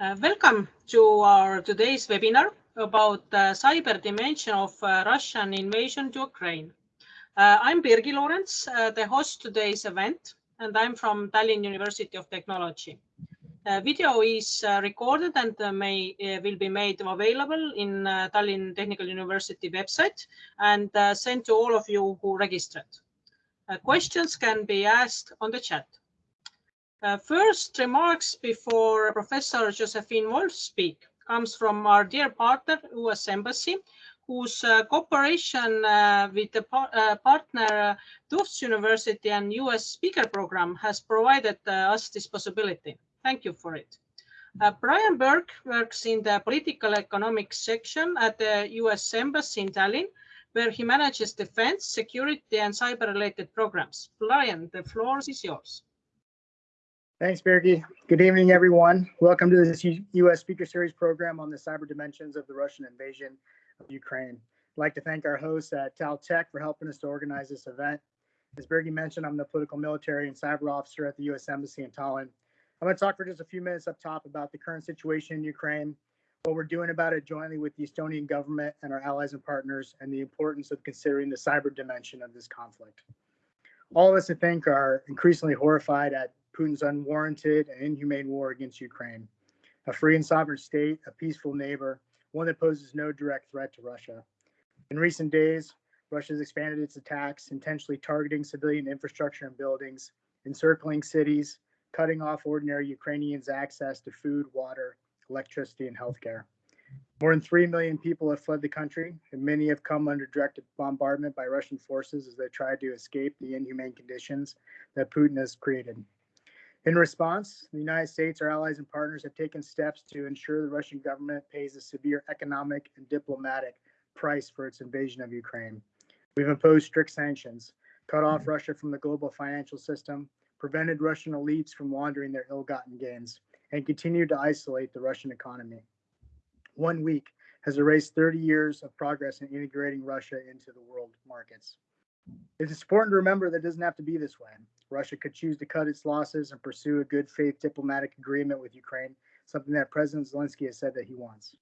Uh, welcome to our today's webinar about the cyber dimension of uh, Russian invasion to Ukraine. Uh, I'm Birgy Lorenz, uh, the host today's event, and I'm from Tallinn University of Technology. Uh, video is uh, recorded and may will be made available in Tallinn Technical University website and sent to all of you who registered. questions can be asked on the chat. Uh, first remarks before Professor Josephine Wolff speak comes from our dear partner, US Embassy, whose uh, cooperation uh, with the par uh, partner uh, Tufts University and US Speaker Program has provided uh, us this possibility. Thank you for it. Brian Burke works in the political economics section at the US Embassy in Tallinn, where he manages defense, security, and cyber-related programs. Brian, the floor is yours. Thanks, Birgy. Good evening, everyone. Welcome to this U U.S. Speaker Series program on the cyber dimensions of the Russian invasion of Ukraine. I'd like to thank our hosts at TalTech for helping us to organize this event. As Birgy mentioned, I'm the political military and cyber officer at the U.S. Embassy in Tallinn. I'm going to talk for just a few minutes up top about the current situation in Ukraine, what we're doing about it jointly with the Estonian government and our allies and partners, and the importance of considering the cyber dimension of this conflict. All of us, I think, are increasingly horrified at Putin's unwarranted and inhumane war against Ukraine, a free and sovereign state, a peaceful neighbor, one that poses no direct threat to Russia. In recent days, Russia has expanded its attacks, intentionally targeting civilian infrastructure and buildings, encircling cities, cutting off ordinary Ukrainians' access to food, water, electricity, and healthcare. More than 3 million people have fled the country, and many have come under direct bombardment by Russian forces as they tried to escape the inhumane conditions that Putin has created. In response, the United States, our allies and partners have taken steps to ensure the Russian government pays a severe economic and diplomatic price for its invasion of Ukraine. We've imposed strict sanctions, cut off mm-hmm. Russia from the global financial system, prevented Russian elites from laundering their ill gotten gains, and continued to isolate the Russian economy. One week has erased 30 years of progress in integrating Russia into the world markets. It's important to remember that it doesn't have to be this way. Russia could choose to cut its losses and pursue a good faith diplomatic agreement with Ukraine, something that President Zelensky has said that he wants.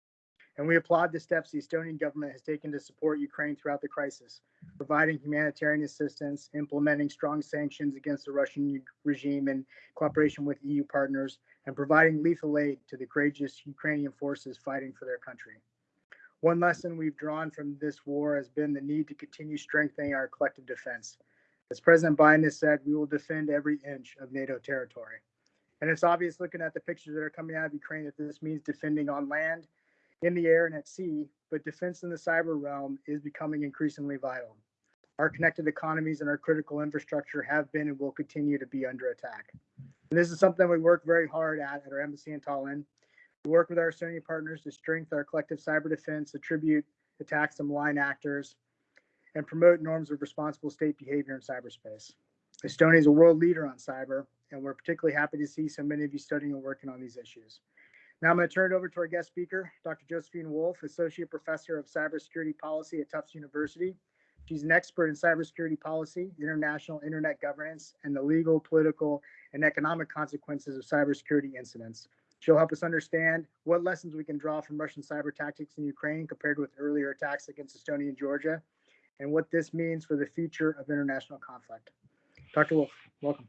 And we applaud the steps the Estonian government has taken to support Ukraine throughout the crisis, providing humanitarian assistance, implementing strong sanctions against the Russian regime in cooperation with EU partners, and providing lethal aid to the courageous Ukrainian forces fighting for their country. One lesson we've drawn from this war has been the need to continue strengthening our collective defense. As President Biden has said, we will defend every inch of NATO territory. And it's obvious looking at the pictures that are coming out of Ukraine that this means defending on land, in the air, and at sea, but defense in the cyber realm is becoming increasingly vital. Our connected economies and our critical infrastructure have been and will continue to be under attack. And this is something we work very hard at at our embassy in Tallinn. We work with our Estonian partners to strengthen our collective cyber defense, attribute attacks to malign actors, and promote norms of responsible state behavior in cyberspace. Estonia is a world leader on cyber, and we're particularly happy to see so many of you studying and working on these issues. Now I'm going to turn it over to our guest speaker, Dr. Josephine Wolff, Associate Professor of Cybersecurity Policy at Tufts University. She's an expert in cybersecurity policy, international internet governance, and the legal, political, and economic consequences of cybersecurity incidents. She'll help us understand what lessons we can draw from Russian cyber tactics in Ukraine compared with earlier attacks against Estonia and Georgia, and what this means for the future of international conflict. Dr. Wolff, welcome.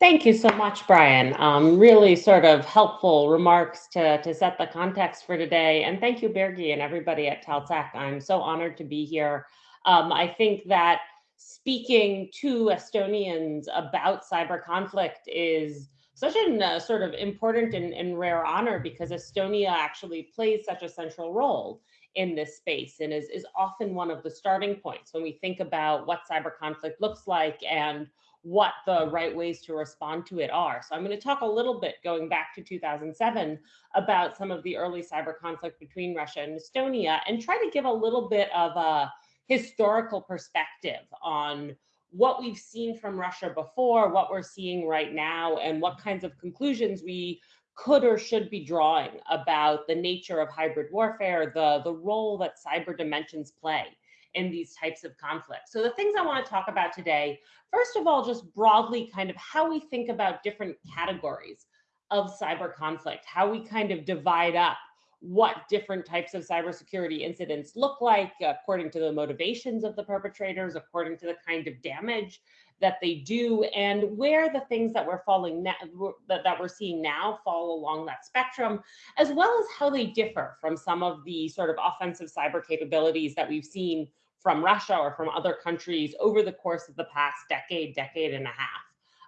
Thank you so much, Brian. Um, really sort of helpful remarks to, to set the context for today. And thank you, Birgy, and everybody at Taltech. I'm so honored to be here. Um, I think that speaking to Estonians about cyber conflict is such a uh, sort of important and, and rare honor because Estonia actually plays such a central role in this space and is, is often one of the starting points when we think about what cyber conflict looks like and what the right ways to respond to it are. So I'm going to talk a little bit going back to 2007 about some of the early cyber conflict between Russia and Estonia and try to give a little bit of a historical perspective on what we've seen from Russia before, what we're seeing right now, and what kinds of conclusions we could or should be drawing about the nature of hybrid warfare, the, the role that cyber dimensions play in these types of conflicts. So the things I want to talk about today, first of all, just broadly kind of how we think about different categories of cyber conflict, how we kind of divide up what different types of cybersecurity incidents look like according to the motivations of the perpetrators, according to the kind of damage that they do, and where the things that we're falling that, that we're seeing now fall along that spectrum, as well as how they differ from some of the sort of offensive cyber capabilities that we've seen from Russia or from other countries over the course of the past decade, decade and a half.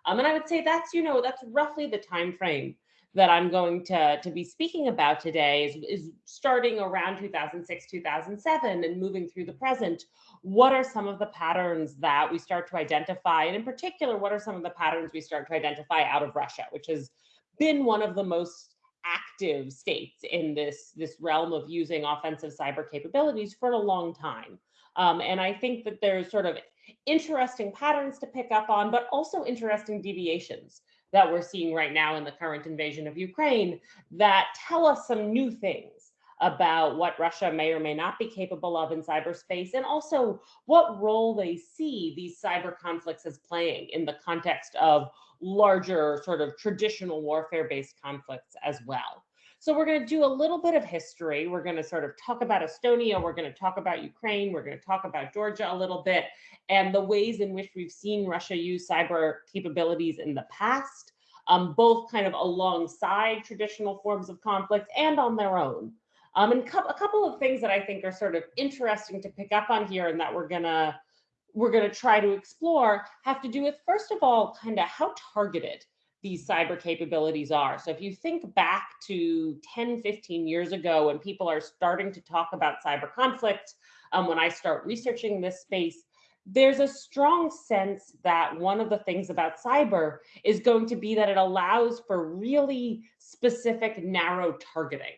Um, and I would say that's, you know, that's roughly the time frame that I'm going to, to be speaking about today is, is starting around 2006, 2007 and moving through the present. What are some of the patterns that we start to identify? And in particular, what are some of the patterns we start to identify out of Russia, which has been one of the most active states in this, this realm of using offensive cyber capabilities for a long time. Um, and I think that there's sort of interesting patterns to pick up on, but also interesting deviations that we're seeing right now in the current invasion of Ukraine that tell us some new things about what Russia may or may not be capable of in cyberspace, and also what role they see these cyber conflicts as playing in the context of larger sort of traditional warfare-based conflicts as well. So we're going to do a little bit of history. We're going to sort of talk about Estonia. We're going to talk about Ukraine. We're going to talk about Georgia a little bit and the ways in which we've seen Russia use cyber capabilities in the past, um, both kind of alongside traditional forms of conflict and on their own. Um, and a couple of things that I think are sort of interesting to pick up on here and that we're gonna we're gonna try to explore have to do with first of all kind of how targeted these cyber capabilities are. So if you think back to 10, 15 years ago when people are starting to talk about cyber conflict, um, when I start researching this space, there's a strong sense that one of the things about cyber is going to be that it allows for really specific narrow targeting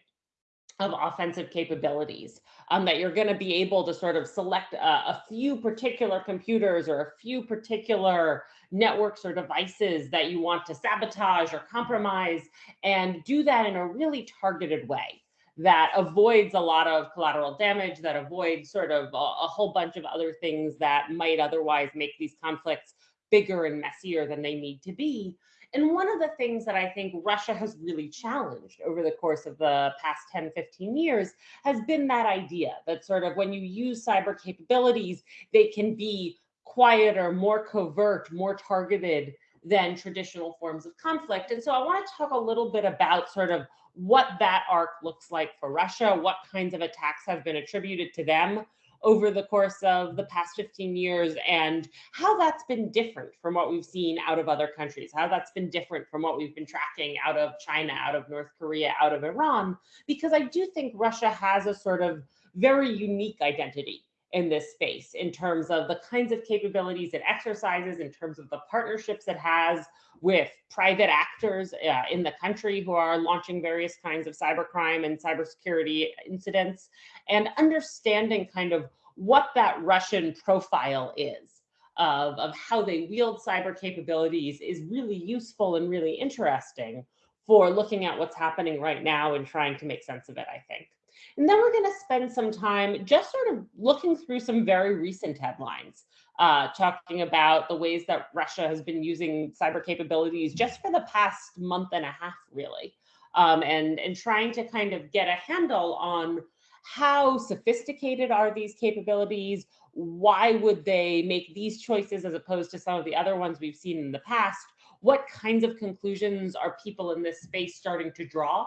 of offensive capabilities um, that you're going to be able to sort of select a, a, few particular computers or a few particular networks or devices that you want to sabotage or compromise and do that in a really targeted way that avoids a lot of collateral damage, that avoids sort of a, a whole bunch of other things that might otherwise make these conflicts bigger and messier than they need to be. And one of the things that I think Russia has really challenged over the course of the past 10, 15 years has been that idea that sort of when you use cyber capabilities, they can be quieter, more covert, more targeted than traditional forms of conflict. And so I want to talk a little bit about sort of what that arc looks like for Russia, what kinds of attacks have been attributed to them over the course of the past 15 years and how that's been different from what we've seen out of other countries, how that's been different from what we've been tracking out of China, out of North Korea, out of Iran, because I do think Russia has a sort of very unique identity in this space in terms of the kinds of capabilities it exercises, in terms of the partnerships it has with private actors uh, in the country who are launching various kinds of cybercrime and cybersecurity incidents, and understanding kind of what that Russian profile is of, of how they wield cyber capabilities is really useful and really interesting for looking at what's happening right now and trying to make sense of it, I think. And then we're going to spend some time just sort of looking through some very recent headlines, uh, talking about the ways that Russia has been using cyber capabilities just for the past month and a half, really, um, and, and trying to kind of get a handle on how sophisticated are these capabilities? Why would they make these choices as opposed to some of the other ones we've seen in the past? What kinds of conclusions are people in this space starting to draw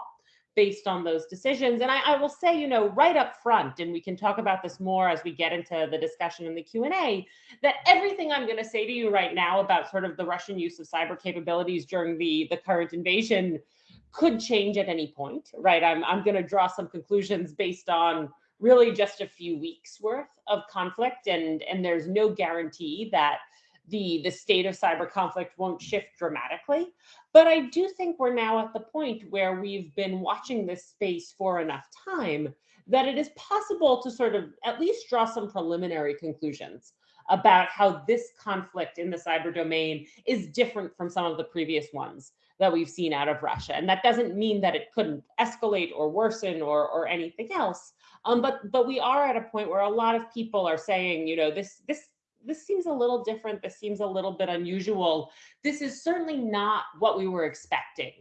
based on those decisions. And I, I, will say, you know, right up front, and we can talk about this more as we get into the discussion in the Q&A, that everything I'm going to say to you right now about sort of the Russian use of cyber capabilities during the, the current invasion could change at any point, right? I'm, I'm going to draw some conclusions based on really just a few weeks worth of conflict and, and there's no guarantee that the, the state of cyber conflict won't shift dramatically. But I do think we're now at the point where we've been watching this space for enough time that it is possible to sort of at least draw some preliminary conclusions about how this conflict in the cyber domain is different from some of the previous ones that we've seen out of Russia. And that doesn't mean that it couldn't escalate or worsen or, or anything else. Um, but but we are at a point where a lot of people are saying, you know, this this this seems a little different. This seems a little bit unusual. This is certainly not what we were expecting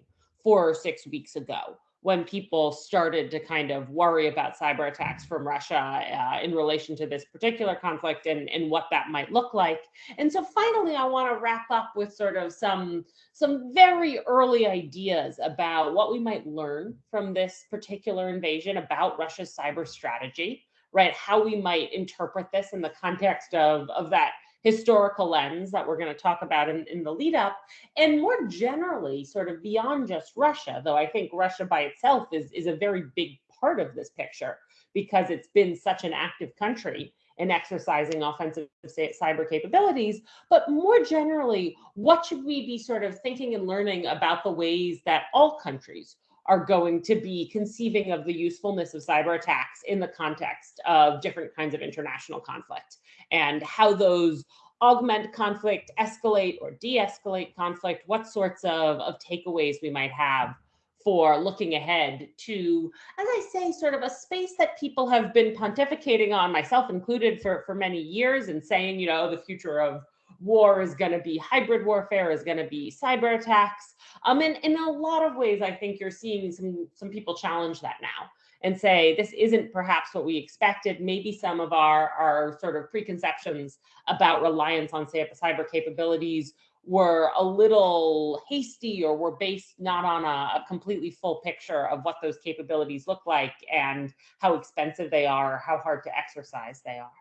four or six weeks ago when people started to kind of worry about cyber attacks from Russia uh, in relation to this particular conflict and, and what that might look like. And so finally, I want to wrap up with sort of some, some very early ideas about what we might learn from this particular invasion about Russia's cyber strategy, right? How we might interpret this in the context of, of that historical lens that we're going to talk about in, in the lead up and more generally sort of beyond just russia though i think russia by itself is, is a very big part of this picture because it's been such an active country in exercising offensive cyber capabilities but more generally what should we be sort of thinking and learning about the ways that all countries are going to be conceiving of the usefulness of cyber attacks in the context of different kinds of international conflict and how those augment conflict, escalate or de-escalate conflict, what sorts of, of takeaways we might have for looking ahead to, as I say, sort of a space that people have been pontificating on, myself included, for, for many years and saying, you know, the future of war is going to be hybrid warfare, is going to be cyber attacks. Um, and in a lot of ways, I think you're seeing some, some people challenge that now and say this isn't perhaps what we expected. Maybe some of our, our sort of preconceptions about reliance on say, cyber capabilities were a little hasty or were based not on a, a, completely full picture of what those capabilities look like and how expensive they are, how hard to exercise they are.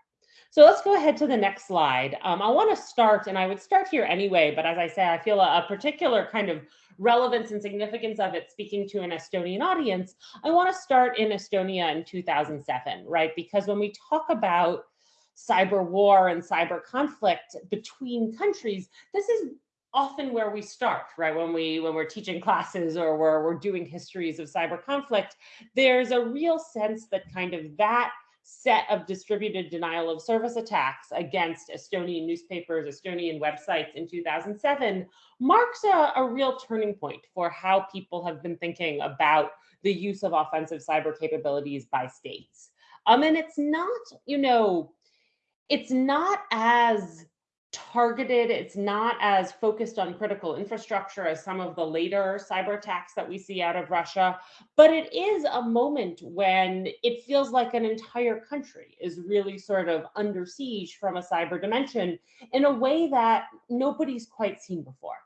So let's go ahead to the next slide. Um, I want to start, and I would start here anyway, but as I say, I feel a, a particular kind of relevance and significance of it speaking to an Estonian audience, I want to start in Estonia in 2007, right? Because when we talk about cyber war and cyber conflict between countries, this is often where we start, right? When we when we're teaching classes or we're, we're doing histories of cyber conflict, there's a real sense that kind of that set of distributed denial of service attacks against Estonian newspapers, Estonian websites in 2007 marks a, a, real turning point for how people have been thinking about the use of offensive cyber capabilities by states. Um, and it's not, you know, it's not as targeted. It's not as focused on critical infrastructure as some of the later cyber attacks that we see out of Russia. But it is a moment when it feels like an entire country is really sort of under siege from a cyber dimension in a way that nobody's quite seen before.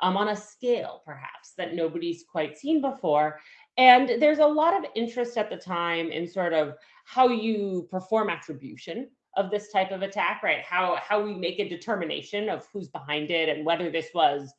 Um, on a scale, perhaps, that nobody's quite seen before. And there's a lot of interest at the time in sort of how you perform attribution of this type of attack, right? How how we make a determination of who's behind it and whether this was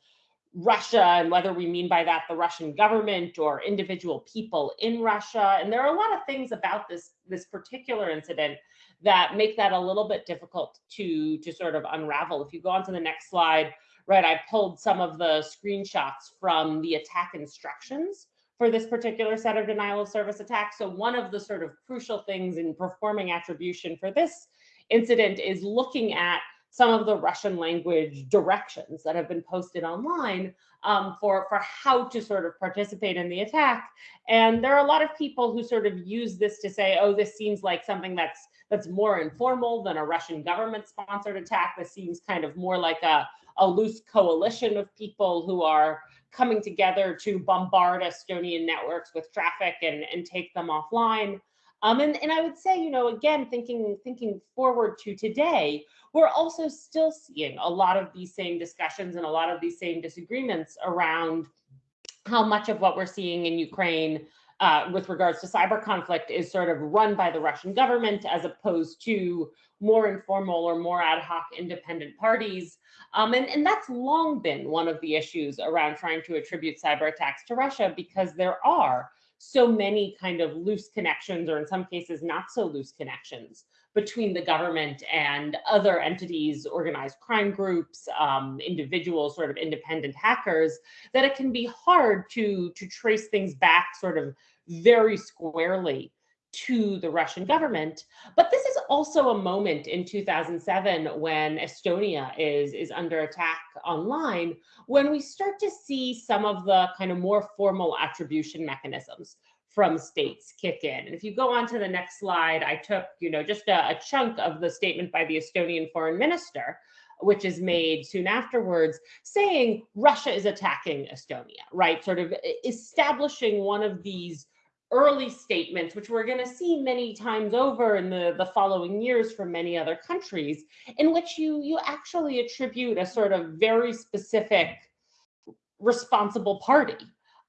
Russia and whether we mean by that the Russian government or individual people in Russia. And there are a lot of things about this this particular incident that make that a little bit difficult to to sort of unravel. If you go on to the next slide, right, I pulled some of the screenshots from the attack instructions for this particular set of denial of service attacks. So one of the sort of crucial things in performing attribution for this incident is looking at some of the Russian language directions that have been posted online um, for, for how to sort of participate in the attack. And there are a lot of people who sort of use this to say, oh, this seems like something that's that's more informal than a Russian government sponsored attack. This seems kind of more like a, a loose coalition of people who are coming together to bombard Estonian networks with traffic and, and take them offline. Um, and, and I would say, you know, again, thinking thinking forward to today, we're also still seeing a lot of these same discussions and a lot of these same disagreements around how much of what we're seeing in Ukraine uh, with regards to cyber conflict is sort of run by the Russian government as opposed to more informal or more ad hoc independent parties. Um, and, and that's long been one of the issues around trying to attribute cyber attacks to Russia because there are so many kind of loose connections, or in some cases, not so loose connections between the government and other entities, organized crime groups, um, individuals, sort of independent hackers, that it can be hard to, to trace things back sort of very squarely to the Russian government. But this is also a moment in 2007 when Estonia is, is under attack online, when we start to see some of the kind of more formal attribution mechanisms from states kick in. And if you go on to the next slide, I took, you know, just a, a chunk of the statement by the Estonian foreign minister which is made soon afterwards, saying Russia is attacking Estonia, right? Sort of establishing one of these early statements, which we're going to see many times over in the, the following years from many other countries, in which you, you actually attribute a sort of very specific responsible party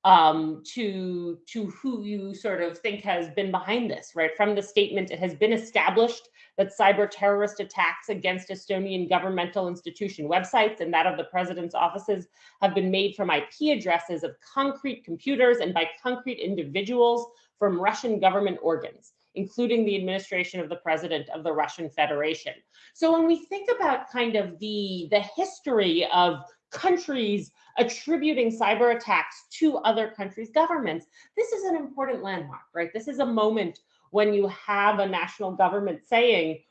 um, to, to who you sort of think has been behind this, right? From the statement, it has been established that cyber terrorist attacks against Estonian governmental institution websites and that of the president's offices have been made from IP addresses of concrete computers and by concrete individuals from Russian government organs, including the administration of the president of the Russian Federation. So when we think about kind of the, the history of countries attributing cyber attacks to other countries' governments, this is an important landmark, right? This is a moment when you have a national government saying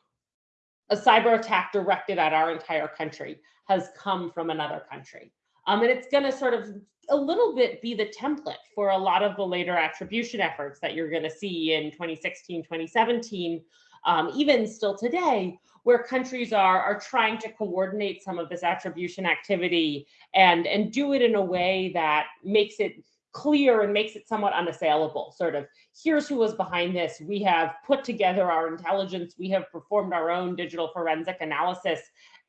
a cyber attack directed at our entire country has come from another country. Um, and it's going to sort of a little bit be the template for a lot of the later attribution efforts that you're going to see in 2016, 2017, um, even still today, where countries are, are trying to coordinate some of this attribution activity and, and do it in a way that makes it clear and makes it somewhat unassailable sort of here's who was behind this. We have put together our intelligence. We have performed our own digital forensic analysis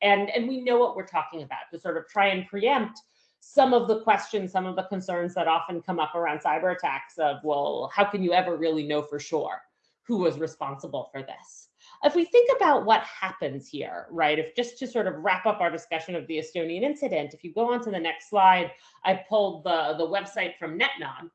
and and we know what we're talking about to sort of try and preempt some of the questions some of the concerns that often come up around cyber attacks of well how can you ever really know for sure who was responsible for this if we think about what happens here, right, if just to sort of wrap up our discussion of the Estonian incident, if you go on to the next slide, I pulled the, the website from NetNod,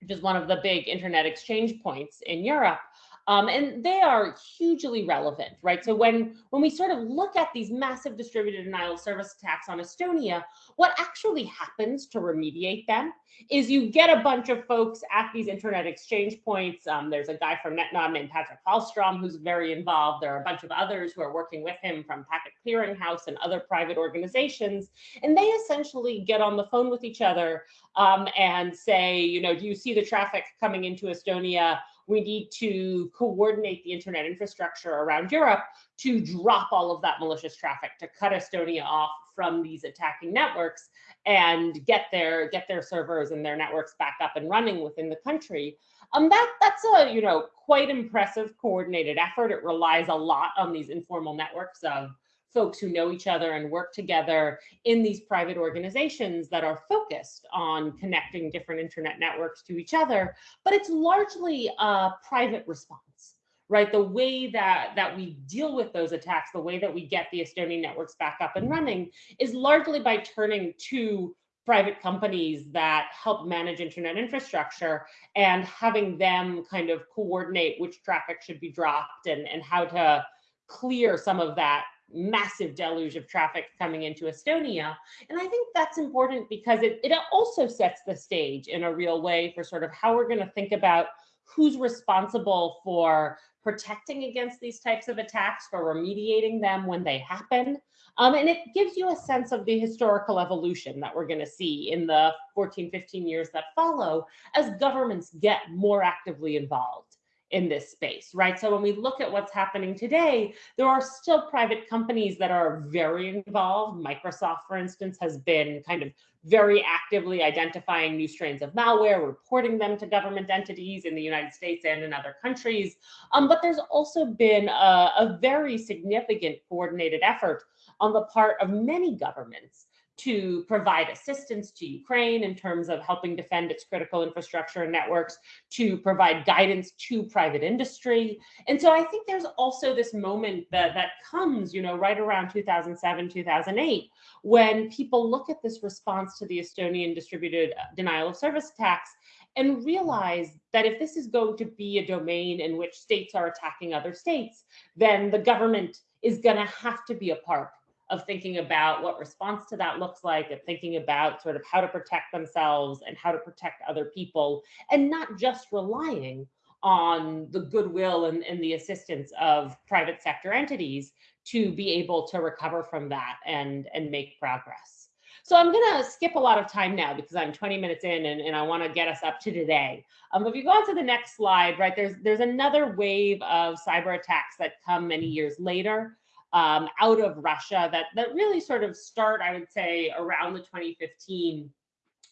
which is one of the big internet exchange points in Europe. Um, and they are hugely relevant, right? So when, when we sort of look at these massive distributed denial of service attacks on Estonia, what actually happens to remediate them is you get a bunch of folks at these internet exchange points. Um, there's a guy from NetNod named Patrik Fältström who's very involved. There are a bunch of others who are working with him from Packet Clearing House and other private organizations. And they essentially get on the phone with each other um, and say, you know, do you see the traffic coming into Estonia? We need to coordinate the internet infrastructure around Europe to drop all of that malicious traffic, to cut Estonia off from these attacking networks and get their get their servers and their networks back up and running within the country. Um, that that's a you know quite impressive coordinated effort. It relies a lot on these informal networks of folks who know each other and work together in these private organizations that are focused on connecting different internet networks to each other, but it's largely a private response, right? The way that, that we deal with those attacks, the way that we get the Estonian networks back up and running is largely by turning to private companies that help manage internet infrastructure and having them kind of coordinate which traffic should be dropped and, and how to clear some of that massive deluge of traffic coming into Estonia. And I think that's important because it, it also sets the stage in a real way for sort of how we're going to think about who's responsible for protecting against these types of attacks, for remediating them when they happen. Um, and it gives you a sense of the historical evolution that we're going to see in the 14, 15 years that follow as governments get more actively involved in this space, right? So when we look at what's happening today, there are still private companies that are very involved. Microsoft, for instance, has been kind of very actively identifying new strains of malware, reporting them to government entities in the United States and in other countries. Um, but there's also been a, a very significant coordinated effort on the part of many governments to provide assistance to Ukraine in terms of helping defend its critical infrastructure and networks, to provide guidance to private industry. And so I think there's also this moment that, that comes, you know, right around 2007, 2008, when people look at this response to the Estonian distributed uh, denial of service attacks and realize that if this is going to be a domain in which states are attacking other states, then the government is going to have to be a part of thinking about what response to that looks like, of thinking about sort of how to protect themselves and how to protect other people, and not just relying on the goodwill and, and the assistance of private sector entities to be able to recover from that and, and make progress. So I'm going to skip a lot of time now because I'm 20 minutes in and, and I want to get us up to today. Um, if you go on to the next slide, right, there's, there's another wave of cyber attacks that come many years later. Um, out of Russia that, that really sort of start, I would say, around the 2015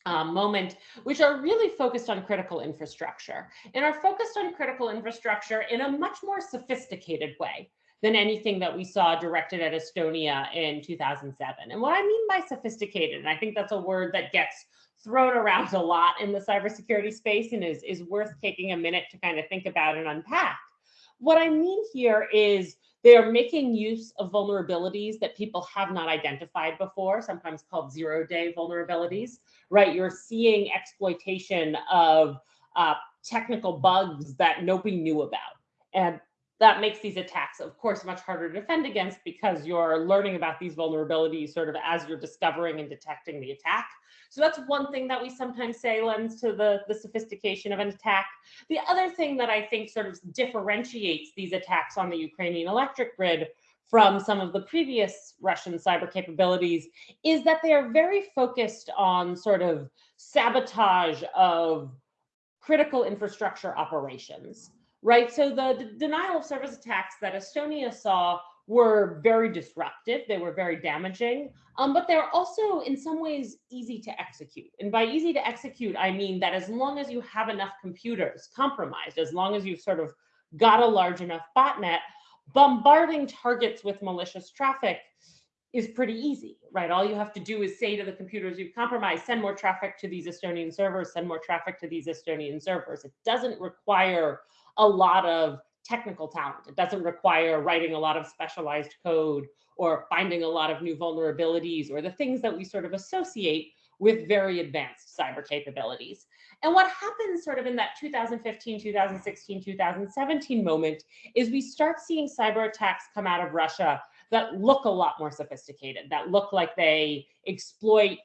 um, moment, which are really focused on critical infrastructure and are focused on critical infrastructure in a much more sophisticated way than anything that we saw directed at Estonia in 2007. And what I mean by sophisticated, and I think that's a word that gets thrown around a lot in the cybersecurity space and is, is worth taking a minute to kind of think about and unpack. What I mean here is they are making use of vulnerabilities that people have not identified before, sometimes called zero day vulnerabilities, right? You're seeing exploitation of uh, technical bugs that nobody knew about. And that makes these attacks, of course, much harder to defend against because you're learning about these vulnerabilities sort of as you're discovering and detecting the attack. So that's one thing that we sometimes say lends to the, the sophistication of an attack. The other thing that I think sort of differentiates these attacks on the Ukrainian electric grid from some of the previous Russian cyber capabilities is that they are very focused on sort of sabotage of critical infrastructure operations right? So the, the denial of service attacks that Estonia saw were very disruptive. They were very damaging, um, but they're also in some ways easy to execute. And by easy to execute, I mean that as long as you have enough computers compromised, as long as you've sort of got a large enough botnet, bombarding targets with malicious traffic is pretty easy, right? All you have to do is say to the computers you've compromised, send more traffic to these Estonian servers, send more traffic to these Estonian servers. It doesn't require a lot of technical talent. It doesn't require writing a lot of specialized code or finding a lot of new vulnerabilities or the things that we sort of associate with very advanced cyber capabilities. And what happens sort of in that 2015, 2016, 2017 moment is we start seeing cyber attacks come out of Russia that look a lot more sophisticated, that look like they exploit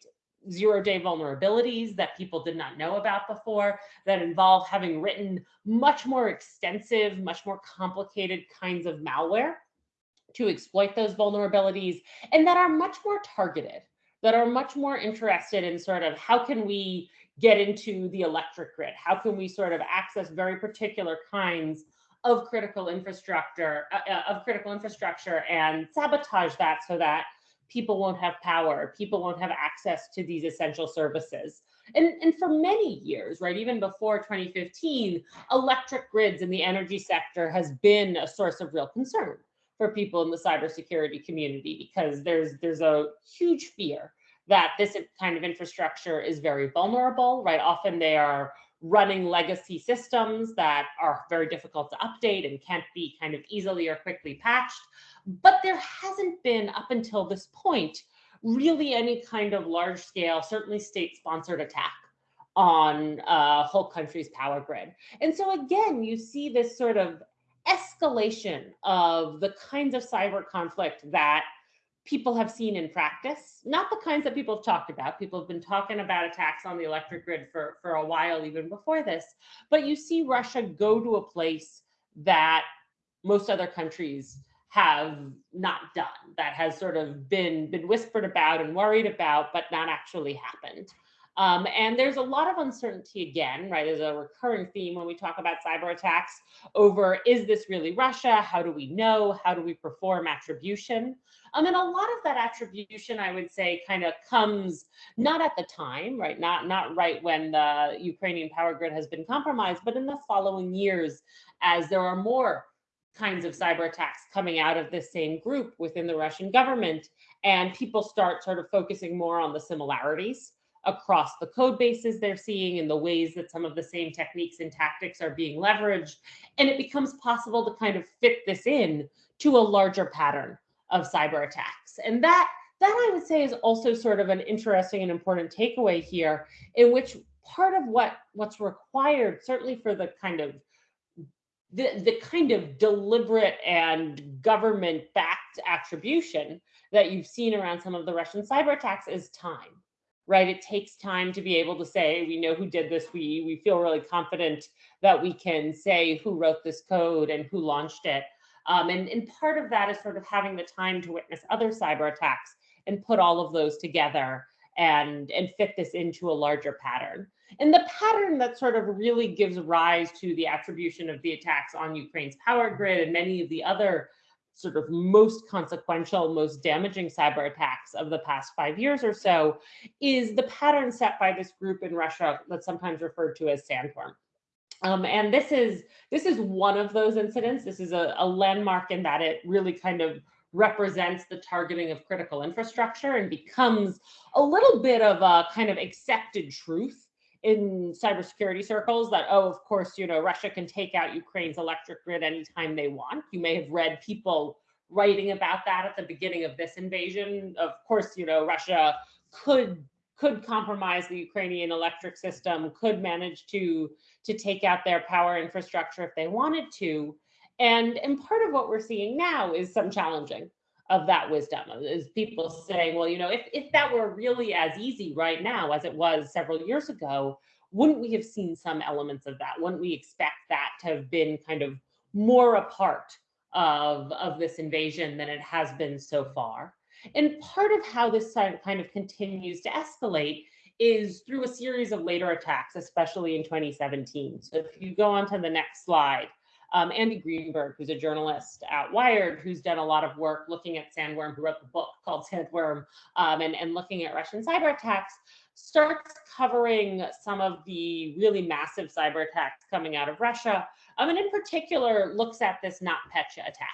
zero day vulnerabilities that people did not know about before that involve having written much more extensive, much more complicated kinds of malware to exploit those vulnerabilities and that are much more targeted, that are much more interested in sort of how can we get into the electric grid? How can we sort of access very particular kinds of critical infrastructure uh, uh of critical infrastructure and sabotage that so that people won't have power, people won't have access to these essential services. And, and for many years, right, even before 2015, electric grids in the energy sector has been a source of real concern for people in the cybersecurity community because there's there's a huge fear that this kind of infrastructure is very vulnerable, right? Often they are running legacy systems that are very difficult to update and can't be kind of easily or quickly patched. But there hasn't been, up until this point, really any kind of large scale, certainly state sponsored attack on a whole country's power grid. And so again, you see this sort of escalation of the kinds of cyber conflict that people have seen in practice, not the kinds that people have talked about. People have been talking about attacks on the electric grid for, for a while, even before this. But you see Russia go to a place that most other countries have not done, that has sort of been, been whispered about and worried about, but not actually happened. Um, and there's a lot of uncertainty again, right? There's a recurring theme when we talk about cyber attacks over is this really Russia? How do we know? How do we perform attribution? Um, and a lot of that attribution, I would say, kind of comes not at the time, right? Not not right when the Ukrainian power grid has been compromised, but in the following years, as there are more kinds of cyber attacks coming out of this same group within the Russian government, and people start sort of focusing more on the similarities across the code bases they're seeing and the ways that some of the same techniques and tactics are being leveraged. And it becomes possible to kind of fit this in to a larger pattern of cyber attacks. And that that I would say is also sort of an interesting and important takeaway here, in which part of what what's required, certainly for the kind of the, the kind of deliberate and government backed attribution that you've seen around some of the Russian cyber attacks is time, right? It takes time to be able to say, we know who did this. We, we feel really confident that we can say who wrote this code and who launched it. Um, and, and part of that is sort of having the time to witness other cyber attacks and put all of those together and, and fit this into a larger pattern. And the pattern that sort of really gives rise to the attribution of the attacks on Ukraine's power grid and many of the other sort of most consequential, most damaging cyber attacks of the past five years or so is the pattern set by this group in Russia that's sometimes referred to as Sandworm. Um, and this is this is one of those incidents. This is a, a landmark in that it really kind of represents the targeting of critical infrastructure and becomes a little bit of a kind of accepted truth in cybersecurity circles that, oh, of course, you know, Russia can take out Ukraine's electric grid anytime they want. You may have read people writing about that at the beginning of this invasion. Of course, you know, Russia could could compromise the Ukrainian electric system, could manage to to take out their power infrastructure if they wanted to. And, and part of what we're seeing now is some challenging of that wisdom is people saying, well, you know, if, if that were really as easy right now as it was several years ago, wouldn't we have seen some elements of that? Wouldn't we expect that to have been kind of more a part of, of this invasion than it has been so far? And part of how this kind of continues to escalate is through a series of later attacks, especially in 2017. So if you go on to the next slide, um, Andy Greenberg, who's a journalist at Wired, who's done a lot of work looking at Sandworm, who wrote the book called Sandworm, um, and, and looking at Russian cyber attacks, starts covering some of the really massive cyber attacks coming out of Russia, um, and in particular looks at this NotPetya attack.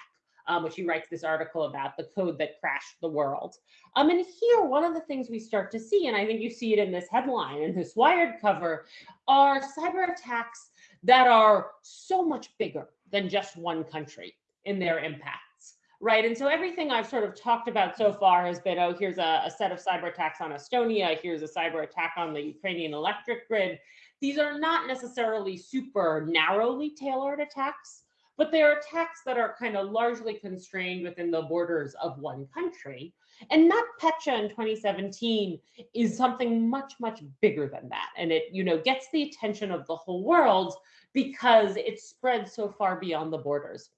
Um, which he writes this article about the code that crashed the world. Um, and here, one of the things we start to see, and I think you see it in this headline in this Wired cover, are cyber attacks that are so much bigger than just one country in their impacts, right? And so everything I've sort of talked about so far has been, oh, here's a, a set of cyber attacks on Estonia, here's a cyber attack on the Ukrainian electric grid. These are not necessarily super narrowly tailored attacks, but they're attacks that are kind of largely constrained within the borders of one country. And not NotPetya in 2017 is something much, much bigger than that. And it, you know, gets the attention of the whole world because it spreads so far beyond the borders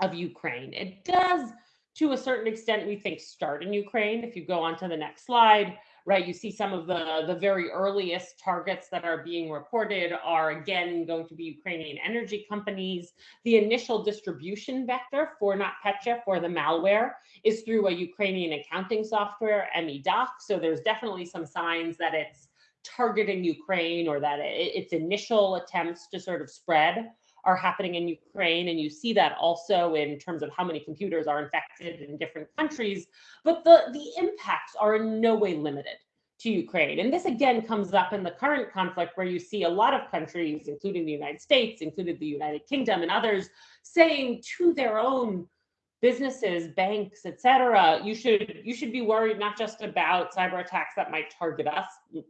of Ukraine. It does, to a certain extent, we think, start in Ukraine. If you go on to the next slide, right, you see some of the, the very earliest targets that are being reported are, again, going to be Ukrainian energy companies. The initial distribution vector for NotPetya, for the malware, is through a Ukrainian accounting software, M.E.Doc. So there's definitely some signs that it's targeting Ukraine or that it, its initial attempts to sort of spread are happening in Ukraine. And you see that also in terms of how many computers are infected in different countries. But the, the impacts are in no way limited to Ukraine. And this again comes up in the current conflict where you see a lot of countries, including the United States, including the United Kingdom and others, saying to their own businesses, banks, et cetera, you should you should be worried not just about cyber attacks that might target us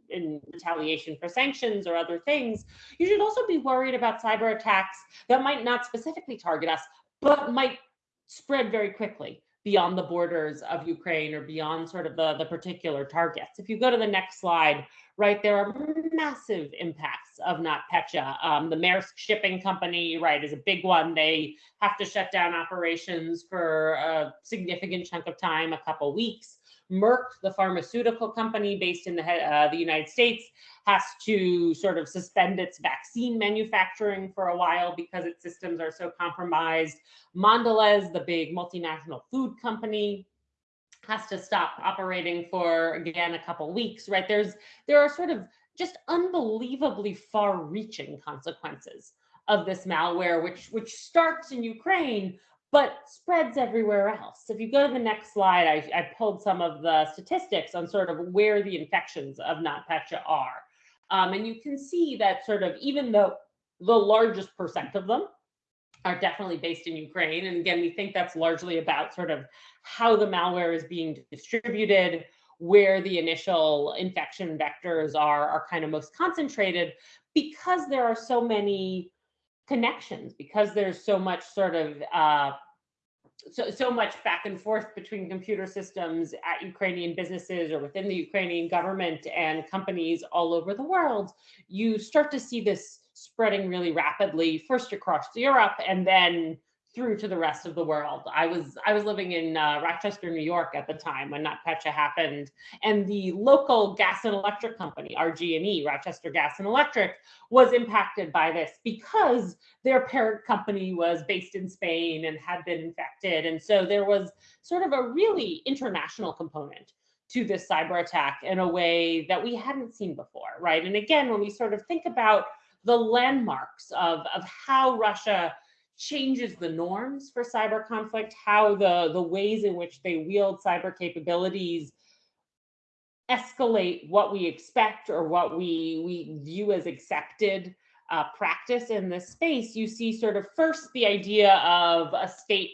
in retaliation for sanctions or other things. You should also be worried about cyber attacks that might not specifically target us, but might spread very quickly beyond the borders of Ukraine or beyond sort of the, the particular targets. If you go to the next slide, right, there are massive impacts of NotPetya. Um, the Maersk shipping company, right, is a big one. They have to shut down operations for a significant chunk of time, a couple weeks. Merck, the pharmaceutical company based in the, uh, the United States, has to sort of suspend its vaccine manufacturing for a while because its systems are so compromised. Mondelez, the big multinational food company, has to stop operating for again a couple weeks. Right there's there are sort of just unbelievably far-reaching consequences of this malware, which which starts in Ukraine, but spreads everywhere else. If you go to the next slide, I, I pulled some of the statistics on sort of where the infections of NotPetya are. Um, and you can see that sort of even though the largest percent of them are definitely based in Ukraine. And again, we think that's largely about sort of how the malware is being distributed, where the initial infection vectors are, are kind of most concentrated because there are so many connections because there's so much sort of uh, so so much back and forth between computer systems at Ukrainian businesses or within the Ukrainian government and companies all over the world, you start to see this spreading really rapidly, first across Europe and then through to the rest of the world. I was I was living in uh, Rochester, New York at the time when NotPetya happened, and the local gas and electric company, RG&E, Rochester Gas and Electric, was impacted by this because their parent company was based in Spain and had been infected, and so there was sort of a really international component to this cyber attack in a way that we hadn't seen before, right? And again, when we sort of think about the landmarks of, of how Russia changes the norms for cyber conflict, how the, the ways in which they wield cyber capabilities escalate what we expect or what we, we view as accepted uh, practice in this space, you see sort of first the idea of a state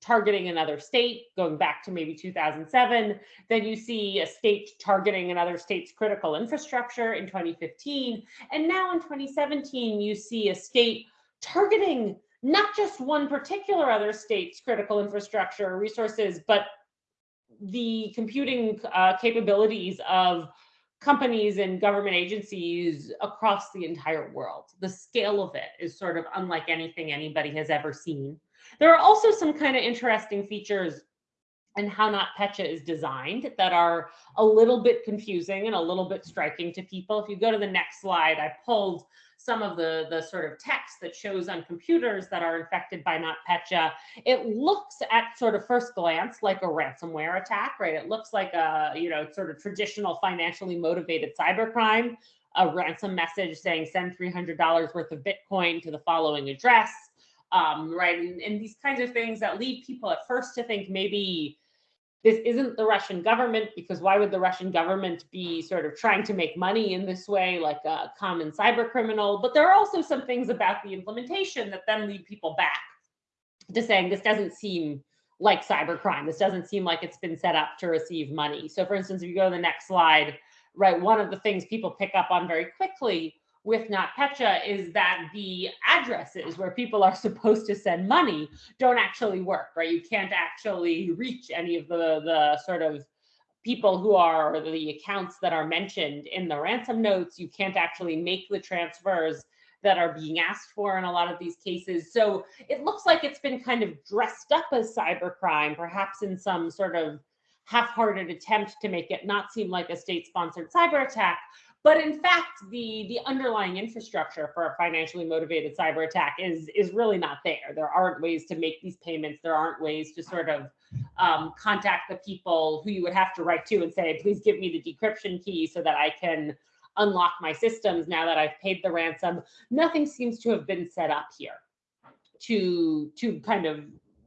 targeting another state, going back to maybe 2007. Then you see a state targeting another state's critical infrastructure in 2015. And now in 2017, you see a state targeting not just one particular other state's critical infrastructure resources, but the computing uh, capabilities of companies and government agencies across the entire world. The scale of it is sort of unlike anything anybody has ever seen. There are also some kind of interesting features in how Not NotPetya is designed that are a little bit confusing and a little bit striking to people. If you go to the next slide, I pulled some of the, the sort of text that shows on computers that are infected by NotPetya, it looks at sort of first glance like a ransomware attack, right? It looks like a, you know, sort of traditional financially motivated cybercrime, a ransom message saying send $300 worth of Bitcoin to the following address, um, right? And, and these kinds of things that lead people at first to think maybe this isn't the Russian government because why would the Russian government be sort of trying to make money in this way, like a common cyber criminal? But there are also some things about the implementation that then lead people back to saying this doesn't seem like cybercrime. This doesn't seem like it's been set up to receive money. So, for instance, if you go to the next slide, right, one of the things people pick up on very quickly with NotPetya is that the addresses where people are supposed to send money don't actually work, right? You can't actually reach any of the, the sort of people who are the accounts that are mentioned in the ransom notes. You can't actually make the transfers that are being asked for in a lot of these cases. So it looks like it's been kind of dressed up as cybercrime, perhaps in some sort of half-hearted attempt to make it not seem like a state-sponsored cyber attack, but in fact, the, the underlying infrastructure for a financially motivated cyber attack is, is really not there. There aren't ways to make these payments. There aren't ways to sort of um, contact the people who you would have to write to and say, please give me the decryption key so that I can unlock my systems now that I've paid the ransom. Nothing seems to have been set up here to, to kind of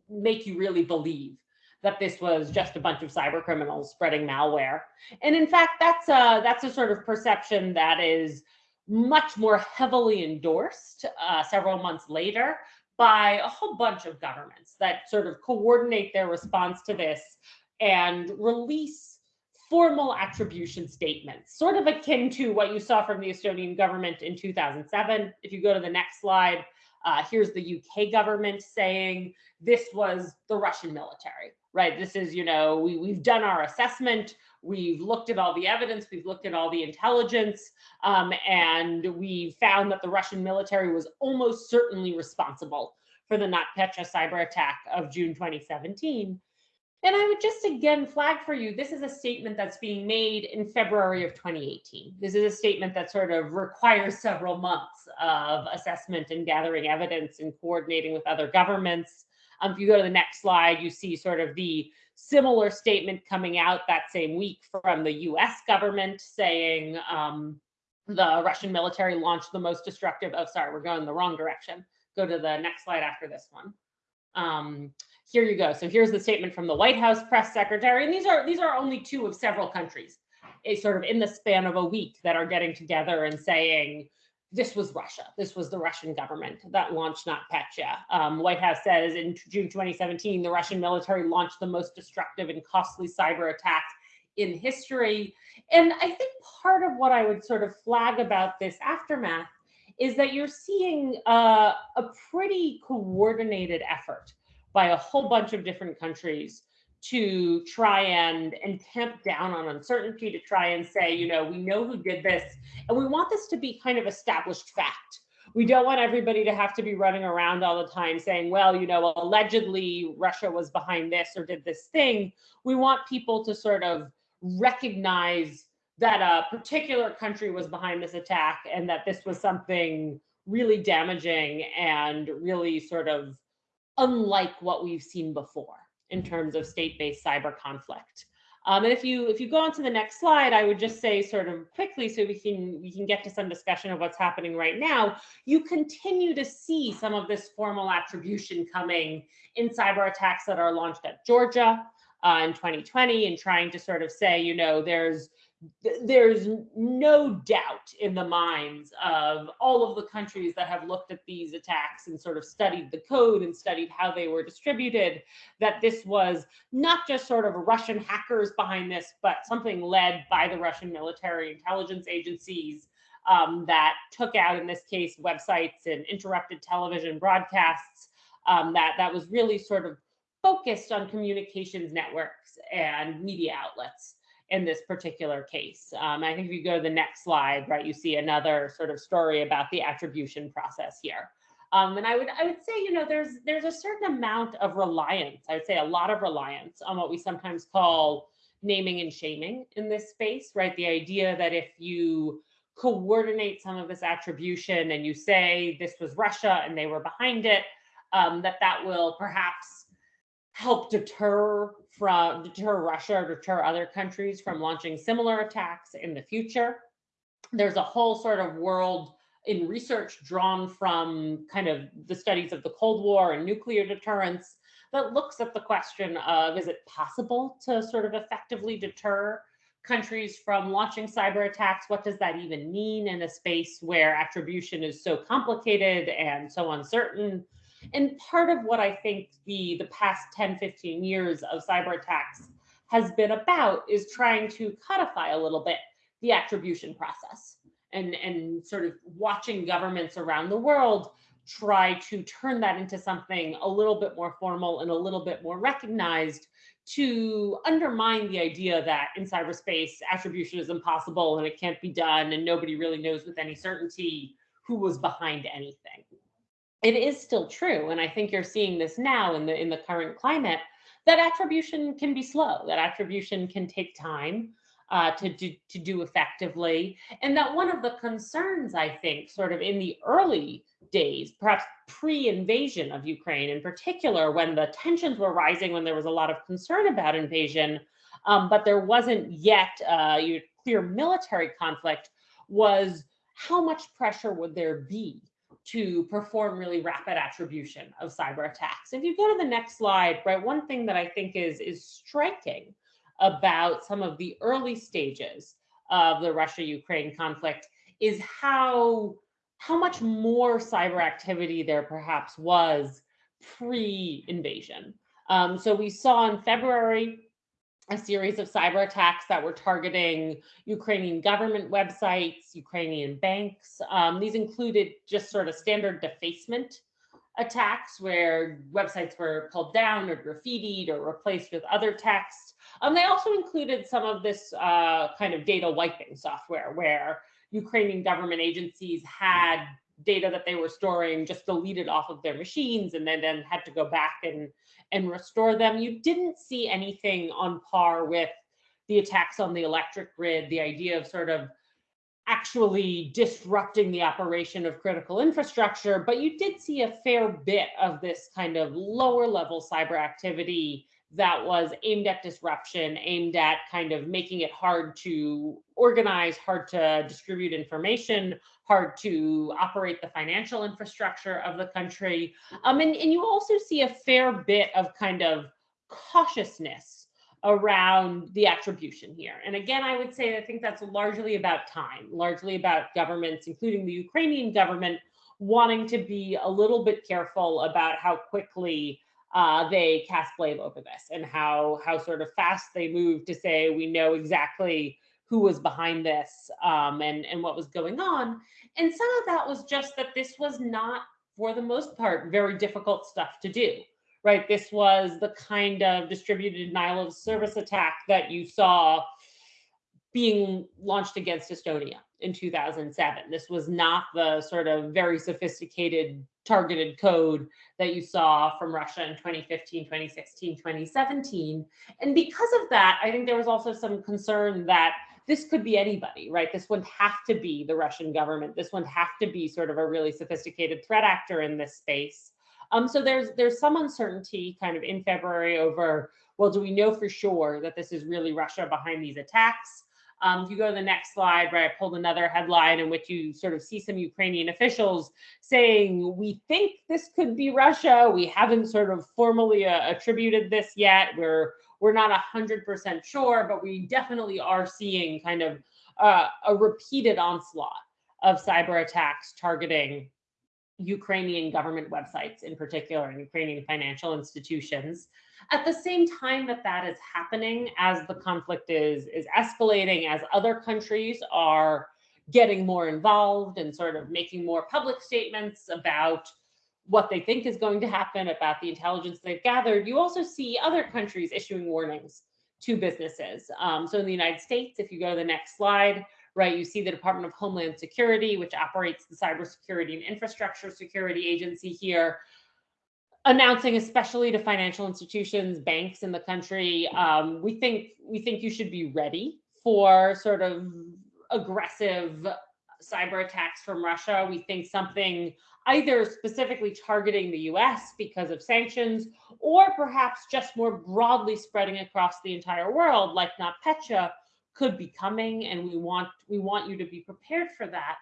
make you really believe that this was just a bunch of cyber criminals spreading malware. And in fact, that's a, that's a sort of perception that is much more heavily endorsed uh, several months later by a whole bunch of governments that sort of coordinate their response to this and release formal attribution statements, sort of akin to what you saw from the Estonian government in 2007. If you go to the next slide, uh, here's the UK government saying this was the Russian military right? This is, you know, we, we've done our assessment, we've looked at all the evidence, we've looked at all the intelligence, um, and we found that the Russian military was almost certainly responsible for the NotPetya cyber attack of June 2017. And I would just again flag for you, this is a statement that's being made in February of 2018. This is a statement that sort of requires several months of assessment and gathering evidence and coordinating with other governments. Um, if you go to the next slide, you see sort of the similar statement coming out that same week from the US government saying um, the Russian military launched the most destructive, oh, sorry, we're going the wrong direction. Go to the next slide after this one. Um, here you go. So here's the statement from the White House press secretary. And these are these are only two of several countries, sort of in the span of a week that are getting together and saying, this was Russia. This was the Russian government that launched NotPetya. Um, White House says in June 2017, the Russian military launched the most destructive and costly cyber attack in history. And I think part of what I would sort of flag about this aftermath is that you're seeing uh, a pretty coordinated effort by a whole bunch of different countries to try and and tamp down on uncertainty to try and say you know we know who did this and we want this to be kind of established fact We don't want everybody to have to be running around all the time saying, well, you know, allegedly Russia was behind this or did this thing. We want people to sort of recognize that a particular country was behind this attack and that this was something really damaging and really sort of unlike what we've seen before in terms of state-based cyber conflict. Um, and if you if you go on to the next slide, I would just say sort of quickly so we can we can get to some discussion of what's happening right now. You continue to see some of this formal attribution coming in cyber attacks that are launched at Georgia uh, in 2020 and trying to sort of say, you know, there's there's no doubt in the minds of all of the countries that have looked at these attacks and sort of studied the code and studied how they were distributed that this was not just sort of Russian hackers behind this, but something led by the Russian military intelligence agencies um, that took out, in this case, websites and interrupted television broadcasts. Um, that that was really sort of focused on communications networks and media outlets in this particular case. Um, I think if you go to the next slide, right, you see another sort of story about the attribution process here. Um, and I would I would say, you know, there's there's a certain amount of reliance. I would say a lot of reliance on what we sometimes call naming and shaming in this space, right? The idea that if you coordinate some of this attribution and you say this was Russia and they were behind it, um, that that will perhaps help deter from deter Russia or deter other countries from launching similar attacks in the future. There's a whole sort of world in research drawn from kind of the studies of the Cold War and nuclear deterrence that looks at the question of is it possible to sort of effectively deter countries from launching cyber attacks? What does that even mean in a space where attribution is so complicated and so uncertain? And part of what I think the, the past 10, 15 years of cyber attacks has been about is trying to codify a little bit the attribution process and, and sort of watching governments around the world try to turn that into something a little bit more formal and a little bit more recognized to undermine the idea that in cyberspace attribution is impossible and it can't be done and nobody really knows with any certainty who was behind anything it is still true and i think you're seeing this now in the in the current climate that attribution can be slow that attribution can take time uh, to do to do effectively and that one of the concerns i think sort of in the early days perhaps pre-invasion of ukraine in particular when the tensions were rising when there was a lot of concern about invasion um, but there wasn't yet uh, clear military conflict was how much pressure would there be to perform really rapid attribution of cyber attacks. If you go to the next slide, right, one thing that I think is, is striking about some of the early stages of the Russia-Ukraine conflict is how, how much more cyber activity there perhaps was pre-invasion. Um, so we saw in February a series of cyber attacks that were targeting Ukrainian government websites, Ukrainian banks. Um, these included just sort of standard defacement attacks where websites were pulled down or graffitied or replaced with other text. Um, they also included some of this uh, kind of data wiping software where Ukrainian government agencies had data that they were storing just deleted off of their machines and then, then had to go back and and restore them. You didn't see anything on par with the attacks on the electric grid, the idea of sort of actually disrupting the operation of critical infrastructure, but you did see a fair bit of this kind of lower level cyber activity that was aimed at disruption, aimed at kind of making it hard to organize, hard to distribute information, hard to operate the financial infrastructure of the country. Um, and, and you also see a fair bit of kind of cautiousness around the attribution here. And again, I would say I think that's largely about time, largely about governments, including the Ukrainian government, wanting to be a little bit careful about how quickly uh, they cast blame over this and how how sort of fast they move to say we know exactly who was behind this um, and and what was going on. And some of that was just that this was not, for the most part, very difficult stuff to do. Right, this was the kind of distributed denial of service attack that you saw being launched against Estonia in 2007. This was not the sort of very sophisticated targeted code that you saw from Russia in 2015, 2016, 2017. And because of that, I think there was also some concern that this could be anybody, right? This wouldn't have to be the Russian government. This wouldn't have to be sort of a really sophisticated threat actor in this space. Um, so there's there's some uncertainty kind of in February over, well, do we know for sure that this is really Russia behind these attacks? Um, if you go to the next slide, right, I pulled another headline in which you sort of see some Ukrainian officials saying, we think this could be Russia. We haven't sort of formally uh, attributed this yet. We're we're not 100% sure, but we definitely are seeing kind of uh, a repeated onslaught of cyber attacks targeting Ukrainian government websites in particular, and Ukrainian financial institutions. At the same time that that is happening, as the conflict is, is escalating, as other countries are getting more involved and sort of making more public statements about what they think is going to happen, about the intelligence they've gathered, you also see other countries issuing warnings to businesses. Um, so in the United States, if you go to the next slide, right, you see the Department of Homeland Security, which operates the Cybersecurity and Infrastructure Security Agency here, announcing especially to financial institutions, banks in the country, um, we think we think you should be ready for sort of aggressive cyber attacks from Russia. We think something either specifically targeting the US because of sanctions, or perhaps just more broadly spreading across the entire world, like NotPetya, could be coming, and we want we want you to be prepared for that.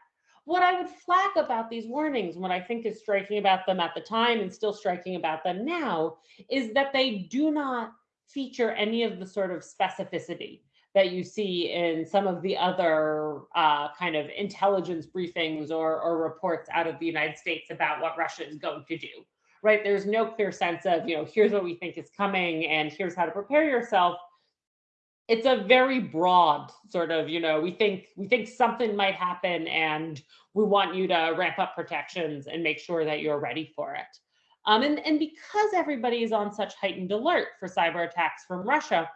What I would flag about these warnings, what I think is striking about them at the time and still striking about them now, is that they do not feature any of the sort of specificity that you see in some of the other uh, kind of intelligence briefings or, or reports out of the United States about what Russia is going to do, right? There's no clear sense of, you know, here's what we think is coming and here's how to prepare yourself. It's a very broad sort of, you know, we think we think something might happen and we want you to ramp up protections and make sure that you're ready for it. Um, and, and because everybody is on such heightened alert for cyber attacks from Russia,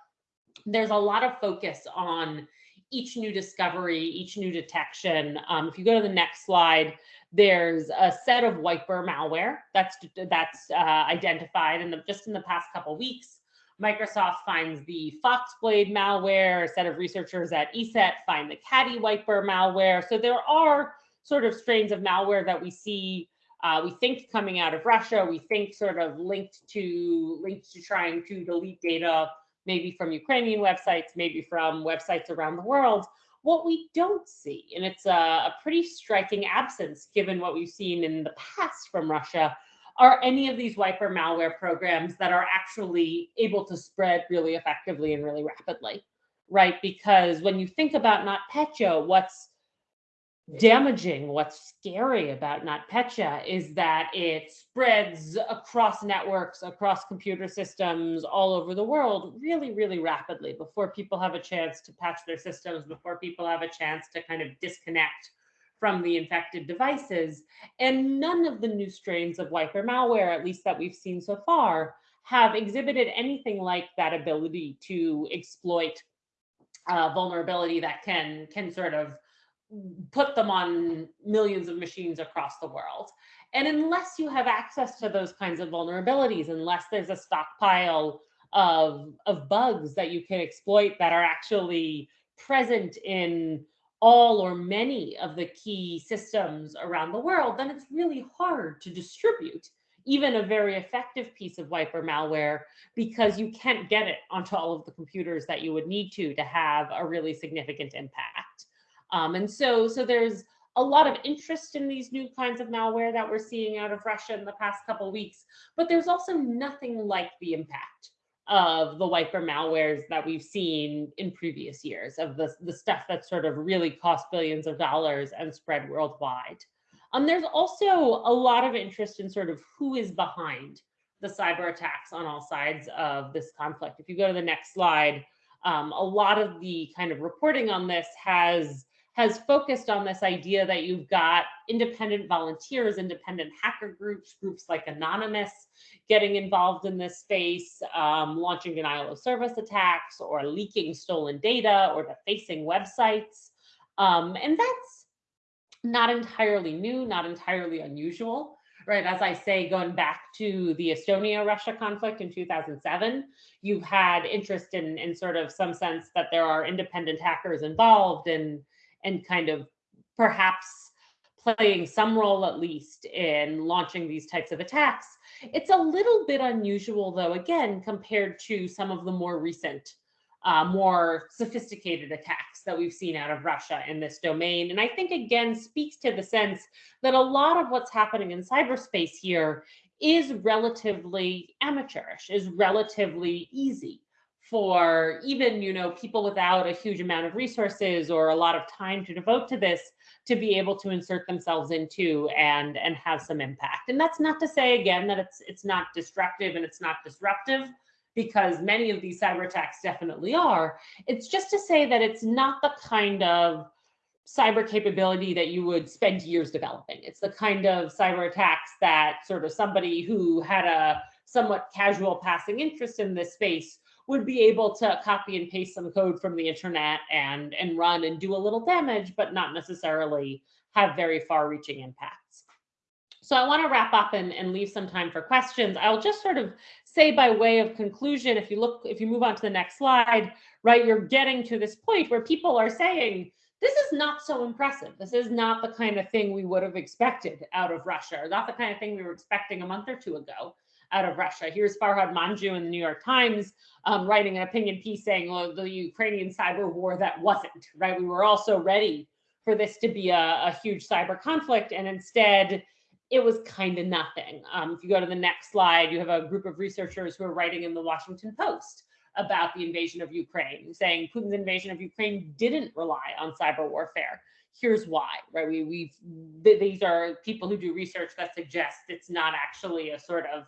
there's a lot of focus on each new discovery, each new detection. Um, if you go to the next slide, there's a set of wiper malware that's that's uh, identified in the just in the past couple weeks. Microsoft finds the Foxblade malware. A set of researchers at ESET find the CaddyWiper malware. So there are sort of strains of malware that we see. Uh, we think coming out of Russia. We think sort of linked to linked to trying to delete data maybe from Ukrainian websites, maybe from websites around the world. What we don't see, and it's a, a pretty striking absence given what we've seen in the past from Russia, are any of these wiper malware programs that are actually able to spread really effectively and really rapidly, right? Because when you think about NotPetya, what's damaging, what's scary about NotPetya is that it spreads across networks, across computer systems all over the world really, really rapidly before people have a chance to patch their systems, before people have a chance to kind of disconnect from the infected devices. And none of the new strains of wiper malware, at least that we've seen so far, have exhibited anything like that ability to exploit uh, vulnerability that can can sort of put them on millions of machines across the world. And unless you have access to those kinds of vulnerabilities, unless there's a stockpile of, of bugs that you can exploit that are actually present in all or many of the key systems around the world, then it's really hard to distribute even a very effective piece of wiper malware because you can't get it onto all of the computers that you would need to to have a really significant impact. Um, and so, so there's a lot of interest in these new kinds of malware that we're seeing out of Russia in the past couple of weeks, but there's also nothing like the impact of the wiper malwares that we've seen in previous years of the, the stuff that sort of really cost billions of dollars and spread worldwide. Um, there's also a lot of interest in sort of who is behind the cyber attacks on all sides of this conflict. If you go to the next slide, um, a lot of the kind of reporting on this has has focused on this idea that you've got independent volunteers, independent hacker groups, groups like Anonymous getting involved in this space, um, launching denial of service attacks or leaking stolen data or defacing websites. Um, and that's not entirely new, not entirely unusual, right? As I say, going back to the Estonia Russia conflict in 2007, you've had interest in, in sort of some sense that there are independent hackers involved and, and kind of perhaps playing some role at least in launching these types of attacks. It's a little bit unusual, though, again, compared to some of the more recent, uh, more sophisticated attacks that we've seen out of Russia in this domain. And I think, again, speaks to the sense that a lot of what's happening in cyberspace here is relatively amateurish, is relatively easy for even you know people without a huge amount of resources or a lot of time to devote to this to be able to insert themselves into and and have some impact. And that's not to say again that it's it's not destructive and it's not disruptive because many of these cyber attacks definitely are. It's just to say that it's not the kind of cyber capability that you would spend years developing. It's the kind of cyber attacks that sort of somebody who had a somewhat casual passing interest in this space would be able to copy and paste some code from the internet and and run and do a little damage, but not necessarily have very far reaching impacts. So I want to wrap up and, and leave some time for questions. I'll just sort of say by way of conclusion, if you look, if you move on to the next slide, right, you're getting to this point where people are saying, this is not so impressive. This is not the kind of thing we would have expected out of Russia, or not the kind of thing we were expecting a month or two ago out of Russia. Here's Farhad Manjoo in the New York Times um, writing an opinion piece saying, well, the Ukrainian cyber war that wasn't, right? We were also ready for this to be a, a huge cyber conflict. And instead, it was kind of nothing. Um, if you go to the next slide, you have a group of researchers who are writing in the Washington Post about the invasion of Ukraine, saying Putin's invasion of Ukraine didn't rely on cyber warfare. Here's why, right? We, we've these are people who do research that suggest it's not actually a sort of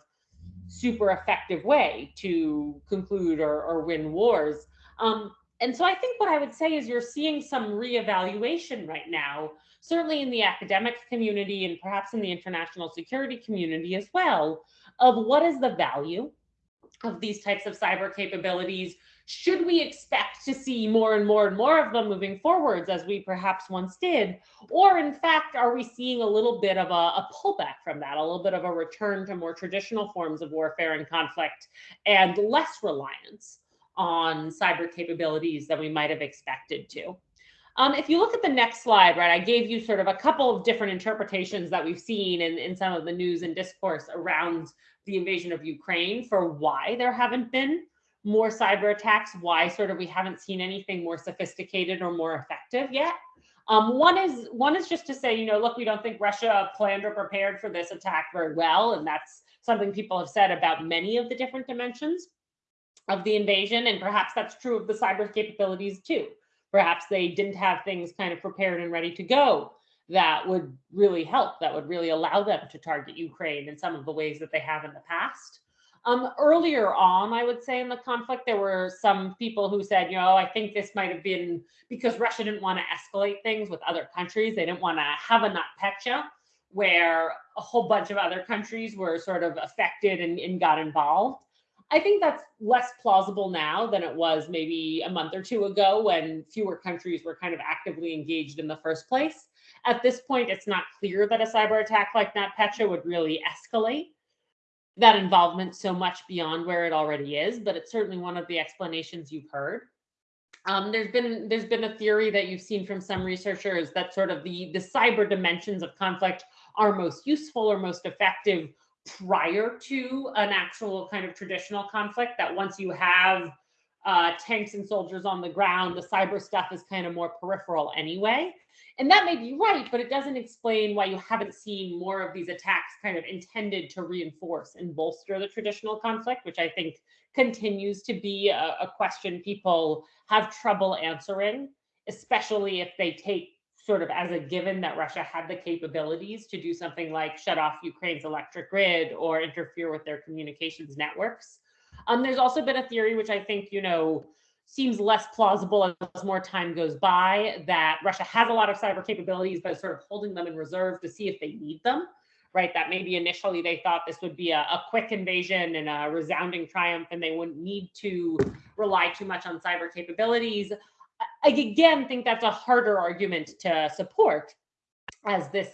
super effective way to conclude or, or win wars. Um, and so I think what I would say is you're seeing some reevaluation right now, certainly in the academic community and perhaps in the international security community as well, of what is the value of these types of cyber capabilities should we expect to see more and more and more of them moving forwards as we perhaps once did? Or in fact, are we seeing a little bit of a, a, pullback from that, a little bit of a return to more traditional forms of warfare and conflict and less reliance on cyber capabilities than we might have expected to? Um, if you look at the next slide, right, I gave you sort of a couple of different interpretations that we've seen in, in some of the news and discourse around the invasion of Ukraine for why there haven't been more cyber attacks, why sort of we haven't seen anything more sophisticated or more effective yet. Um, one is one is just to say, you know, look, we don't think Russia planned or prepared for this attack very well, and that's something people have said about many of the different dimensions of the invasion, and perhaps that's true of the cyber capabilities too. Perhaps they didn't have things kind of prepared and ready to go that would really help, that would really allow them to target Ukraine in some of the ways that they have in the past. Um, earlier on, I would say in the conflict, there were some people who said, you know, I think this might have been because Russia didn't want to escalate things with other countries. They didn't want to have a NotPetya where a whole bunch of other countries were sort of affected and, and got involved. I think that's less plausible now than it was maybe a month or two ago when fewer countries were kind of actively engaged in the first place. At this point, it's not clear that a cyber attack like NotPetya would really escalate that involvement so much beyond where it already is, but it's certainly one of the explanations you've heard. Um, there's been there's been a theory that you've seen from some researchers that sort of the the cyber dimensions of conflict are most useful or most effective prior to an actual kind of traditional conflict. That once you have uh, tanks and soldiers on the ground, the cyber stuff is kind of more peripheral anyway. And that may be right, but it doesn't explain why you haven't seen more of these attacks kind of intended to reinforce and bolster the traditional conflict, which I think continues to be a, a question people have trouble answering, especially if they take sort of as a given that Russia had the capabilities to do something like shut off Ukraine's electric grid or interfere with their communications networks. Um, there's also been a theory, which I think, you know, seems less plausible as more time goes by that Russia has a lot of cyber capabilities, but sort of holding them in reserve to see if they need them, right? That maybe initially they thought this would be a, a quick invasion and a resounding triumph and they wouldn't need to rely too much on cyber capabilities. I again think that's a harder argument to support as this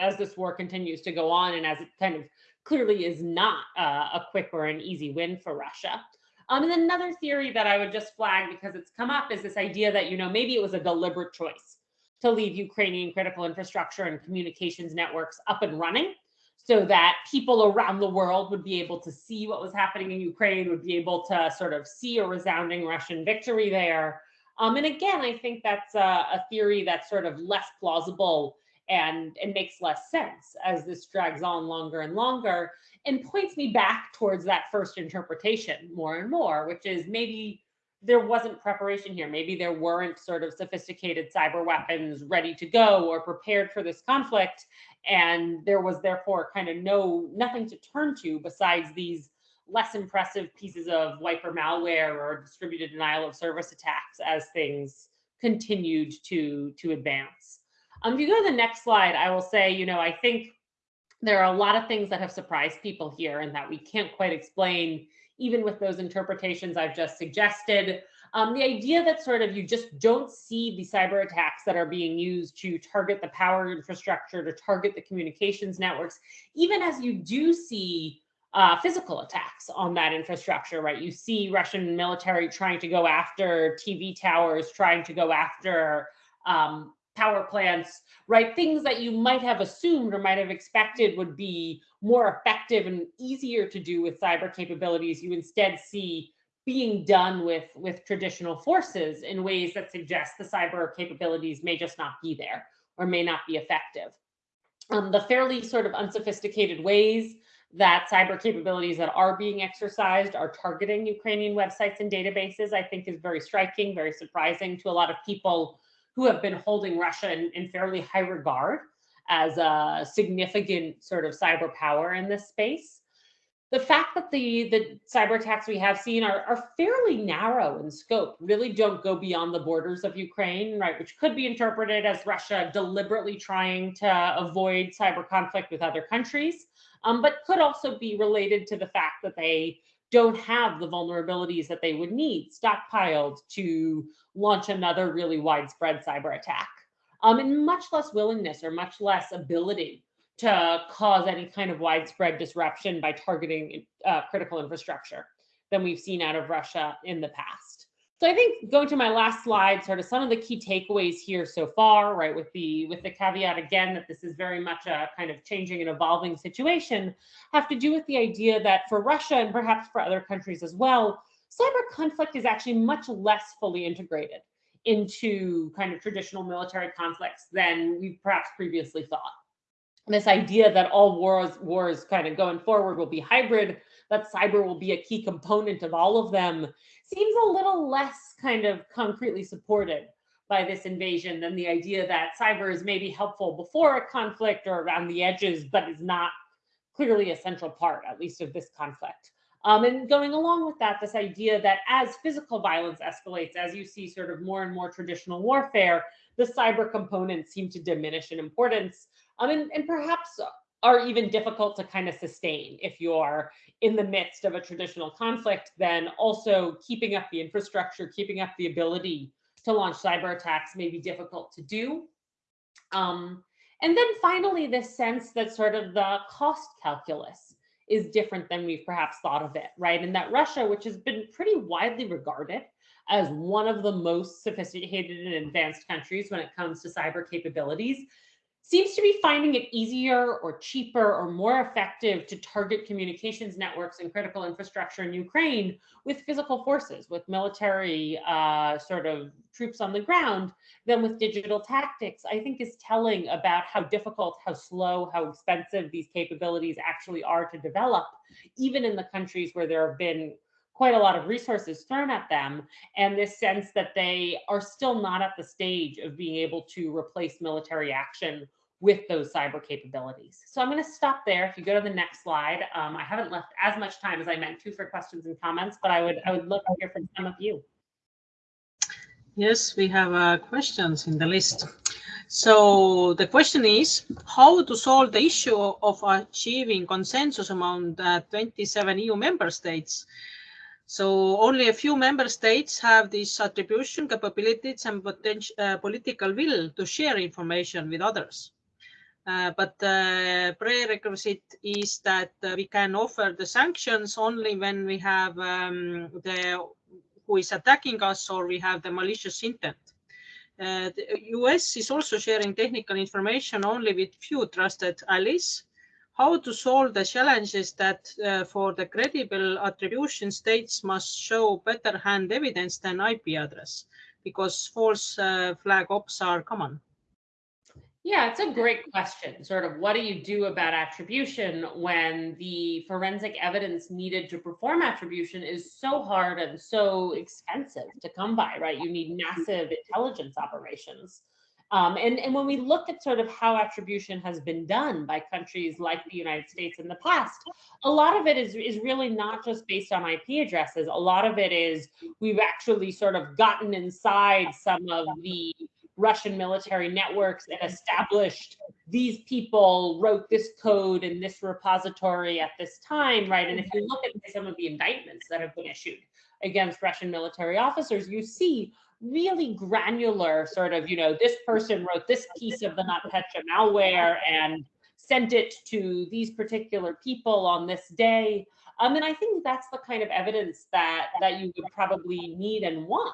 as this war continues to go on and as it kind of clearly is not uh, a quick or an easy win for Russia. Um, and another theory that I would just flag because it's come up is this idea that, you know, maybe it was a deliberate choice to leave Ukrainian critical infrastructure and communications networks up and running so that people around the world would be able to see what was happening in Ukraine, would be able to sort of see a resounding Russian victory there. Um, and again, I think that's a, a theory that's sort of less plausible and it makes less sense as this drags on longer and longer and points me back towards that first interpretation more and more, which is maybe there wasn't preparation here. Maybe there weren't sort of sophisticated cyber weapons ready to go or prepared for this conflict. And there was therefore kind of no nothing to turn to besides these less impressive pieces of wiper malware or distributed denial of service attacks as things continued to, to advance. Um, if you go to the next slide, I will say, you know, I think there are a lot of things that have surprised people here and that we can't quite explain, even with those interpretations I've just suggested. Um, the idea that sort of you just don't see the cyber attacks that are being used to target the power infrastructure, to target the communications networks, even as you do see uh, physical attacks on that infrastructure, right? You see Russian military trying to go after TV towers, trying to go after um, power plants, right? Things that you might have assumed or might have expected would be more effective and easier to do with cyber capabilities, you instead see being done with, with traditional forces in ways that suggest the cyber capabilities may just not be there or may not be effective. Um, the fairly sort of unsophisticated ways that cyber capabilities that are being exercised are targeting Ukrainian websites and databases, I think is very striking, very surprising to a lot of people who have been holding Russia in, in fairly high regard as a significant sort of cyber power in this space. The fact that the, the cyber attacks we have seen are, are fairly narrow in scope, really don't go beyond the borders of Ukraine, right, which could be interpreted as Russia deliberately trying to avoid cyber conflict with other countries, um, but could also be related to the fact that they don't have the vulnerabilities that they would need stockpiled to launch another really widespread cyber attack. Um, and much less willingness or much less ability to cause any kind of widespread disruption by targeting uh, critical infrastructure than we've seen out of Russia in the past. So I think going to my last slide, sort of some of the key takeaways here so far, right, with the with the caveat again that this is very much a kind of changing and evolving situation, have to do with the idea that for Russia and perhaps for other countries as well, cyber conflict is actually much less fully integrated into kind of traditional military conflicts than we perhaps previously thought. This idea that all wars wars kind of going forward will be hybrid, that cyber will be a key component of all of them seems a little less kind of concretely supported by this invasion than the idea that cyber is maybe helpful before a conflict or around the edges, but is not clearly a central part, at least of this conflict. Um, and going along with that, this idea that as physical violence escalates, as you see sort of more and more traditional warfare, the cyber components seem to diminish in importance. Um, and, and perhaps are even difficult to kind of sustain if you're in the midst of a traditional conflict, then also keeping up the infrastructure, keeping up the ability to launch cyber attacks may be difficult to do. Um, and then finally, this sense that sort of the cost calculus is different than we've perhaps thought of it, right? And that Russia, which has been pretty widely regarded as one of the most sophisticated and advanced countries when it comes to cyber capabilities, seems to be finding it easier or cheaper or more effective to target communications networks and critical infrastructure in Ukraine with physical forces, with military uh, sort of troops on the ground than with digital tactics, I think is telling about how difficult, how slow, how expensive these capabilities actually are to develop, even in the countries where there have been quite a lot of resources thrown at them and this sense that they are still not at the stage of being able to replace military action with those cyber capabilities. So I'm going to stop there. If you go to the next slide, um, I haven't left as much time as I meant to for questions and comments, but I would I would love to hear from some of you. Yes, we have uh, questions in the list. So the question is how to solve the issue of achieving consensus among the 27 EU member states So only a few member states have this attribution capabilities and potential uh, political will to share information with others. Uh, but the uh, prerequisite is that uh, we can offer the sanctions only when we have um, the who is attacking us or we have the malicious intent. Uh, the US is also sharing technical information only with few trusted allies. How to solve the challenges that uh, for the credible attribution states must show better hand evidence than IP address because false uh, flag ops are common. Yeah, it's a great question. Sort of what do you do about attribution when the forensic evidence needed to perform attribution is so hard and so expensive to come by, right? You need massive intelligence operations. Um, and, and when we look at sort of how attribution has been done by countries like the United States in the past, a lot of it is, is really not just based on IP addresses. A lot of it is we've actually sort of gotten inside some of the Russian military networks and established these people wrote this code in this repository at this time, right? And if you look at some of the indictments that have been issued against Russian military officers, you see really granular sort of, you know, this person wrote this piece of the NotPetya malware and sent it to these particular people on this day. Um, and I think that's the kind of evidence that that you would probably need and want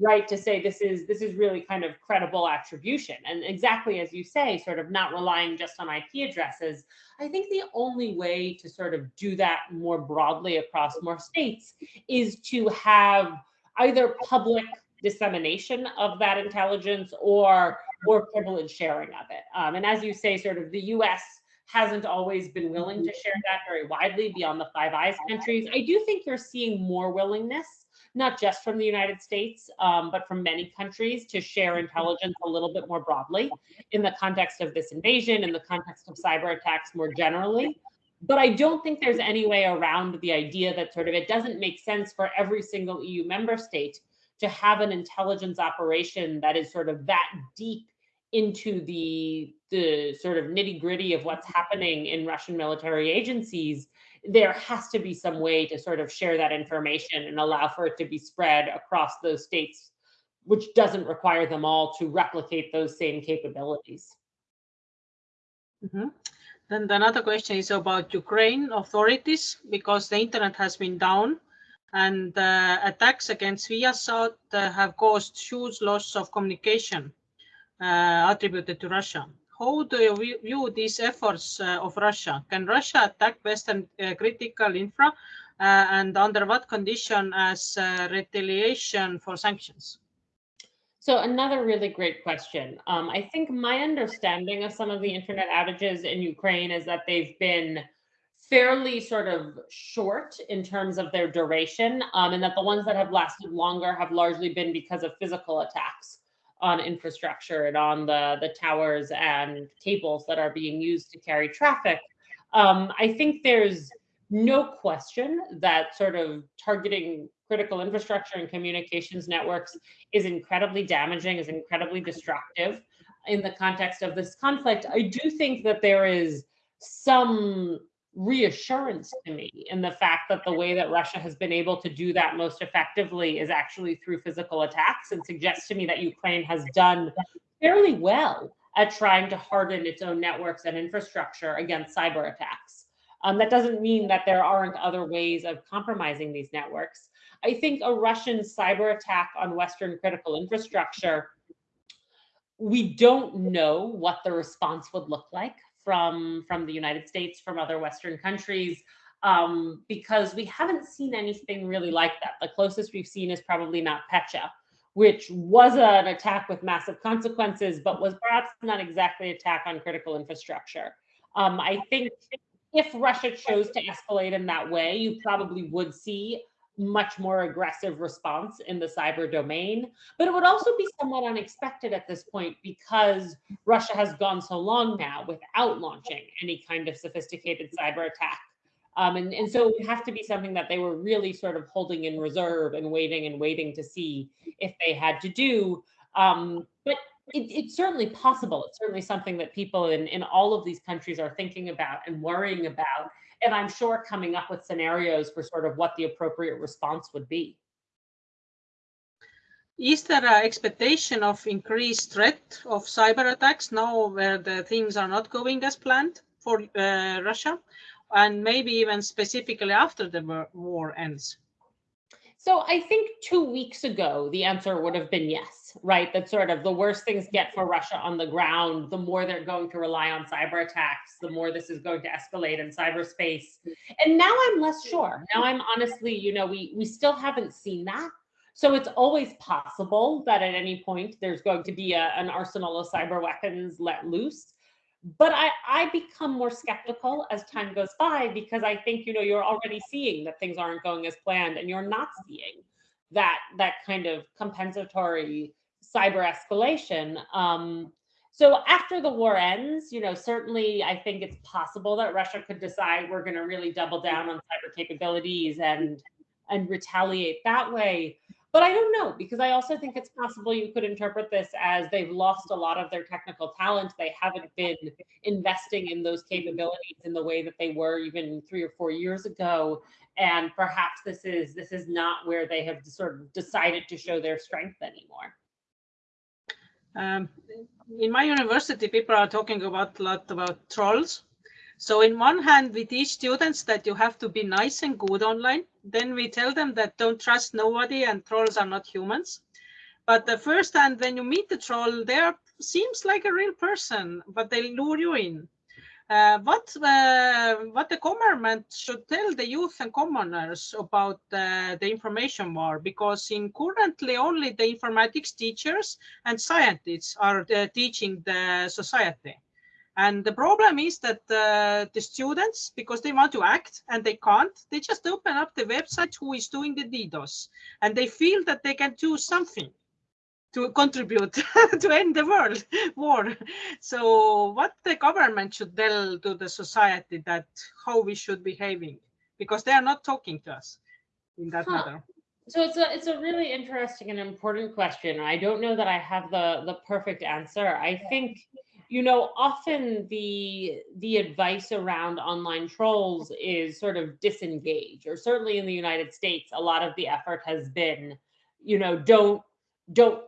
right to say this is this is really kind of credible attribution and exactly as you say sort of not relying just on ip addresses i think the only way to sort of do that more broadly across more states is to have either public dissemination of that intelligence or or privileged sharing of it um, and as you say sort of the us hasn't always been willing to share that very widely beyond the five eyes countries i do think you're seeing more willingness not just from the United States, um, but from many countries to share intelligence a little bit more broadly in the context of this invasion, in the context of cyber attacks more generally. But I don't think there's any way around the idea that sort of it doesn't make sense for every single EU member state to have an intelligence operation that is sort of that deep into the the sort of nitty gritty of what's happening in Russian military agencies there has to be some way to sort of share that information and allow for it to be spread across those states, which doesn't require them all to replicate those same capabilities. Mm -hmm. Then another question is about Ukraine authorities, because the internet has been down and uh, attacks against Viasat uh, have caused huge loss of communication uh, attributed to Russia. How do you view these efforts uh, of Russia? Can Russia attack Western uh, critical infra uh, and under what condition as retaliation for sanctions? So another really great question. Um, I think my understanding of some of the internet outages in Ukraine is that they've been fairly sort of short in terms of their duration, um, and that the ones that have lasted longer have largely been because of physical attacks on infrastructure and on the, the towers and cables that are being used to carry traffic. Um, I think there's no question that sort of targeting critical infrastructure and communications networks is incredibly damaging, is incredibly destructive in the context of this conflict. I do think that there is some reassurance to me in the fact that the way that Russia has been able to do that most effectively is actually through physical attacks and suggests to me that Ukraine has done fairly well at trying to harden its own networks and infrastructure against cyber attacks. Um, that doesn't mean that there aren't other ways of compromising these networks. I think a Russian cyber attack on Western critical infrastructure, we don't know what the response would look like from from the United States, from other Western countries, um, because we haven't seen anything really like that. The closest we've seen is probably NotPetya, which was an attack with massive consequences, but was perhaps not exactly an attack on critical infrastructure. Um, I think if Russia chose to escalate in that way, you probably would see much more aggressive response in the cyber domain. But it would also be somewhat unexpected at this point because Russia has gone so long now without launching any kind of sophisticated cyber attack. Um, and, and so it would have to be something that they were really sort of holding in reserve and waiting and waiting to see if they had to do. Um, but it, it's certainly possible. It's certainly something that people in, in all of these countries are thinking about and worrying about. And I'm sure coming up with scenarios for sort of what the appropriate response would be. Is there an expectation of increased threat of cyber attacks now where the things are not going as planned for uh, Russia and maybe even specifically after the war ends? So I think two weeks ago, the answer would have been yes, right? That sort of the worse things get for Russia on the ground, the more they're going to rely on cyber attacks, the more this is going to escalate in cyberspace. And now I'm less sure. Now I'm honestly, you know, we we still haven't seen that. So it's always possible that at any point there's going to be a, an arsenal of cyber weapons let loose. But I, I become more skeptical as time goes by because I think, you know, you're already seeing that things aren't going as planned and you're not seeing that that kind of compensatory cyber escalation. Um, so after the war ends, you know, certainly I think it's possible that Russia could decide we're going to really double down on cyber capabilities and and retaliate that way. But I don't know because I also think it's possible you could interpret this as they've lost a lot of their technical talent. They haven't been investing in those capabilities in the way that they were even three or four years ago. And perhaps this is this is not where they have sort of decided to show their strength anymore. Um, in my university, people are talking about a lot about trolls so in one hand, we teach students that you have to be nice and good online. Then we tell them that don't trust nobody and trolls are not humans. But the first hand, when you meet the troll, they are, seems like a real person, but they lure you in. Uh, what uh, what the government should tell the youth and commoners about uh, the information war because in currently only the informatics teachers and scientists are uh, teaching the society and the problem is that uh, the students, because they want to act and they can't, they just open up the website who is doing the DDoS and they feel that they can do something to contribute to end the world war. So what the government should tell to the society that how we should behaving because they are not talking to us in that huh. matter. So it's a it's a really interesting and important question. I don't know that I have the the perfect answer. I think you know often the the advice around online trolls is sort of disengage or certainly in the united states a lot of the effort has been you know don't don't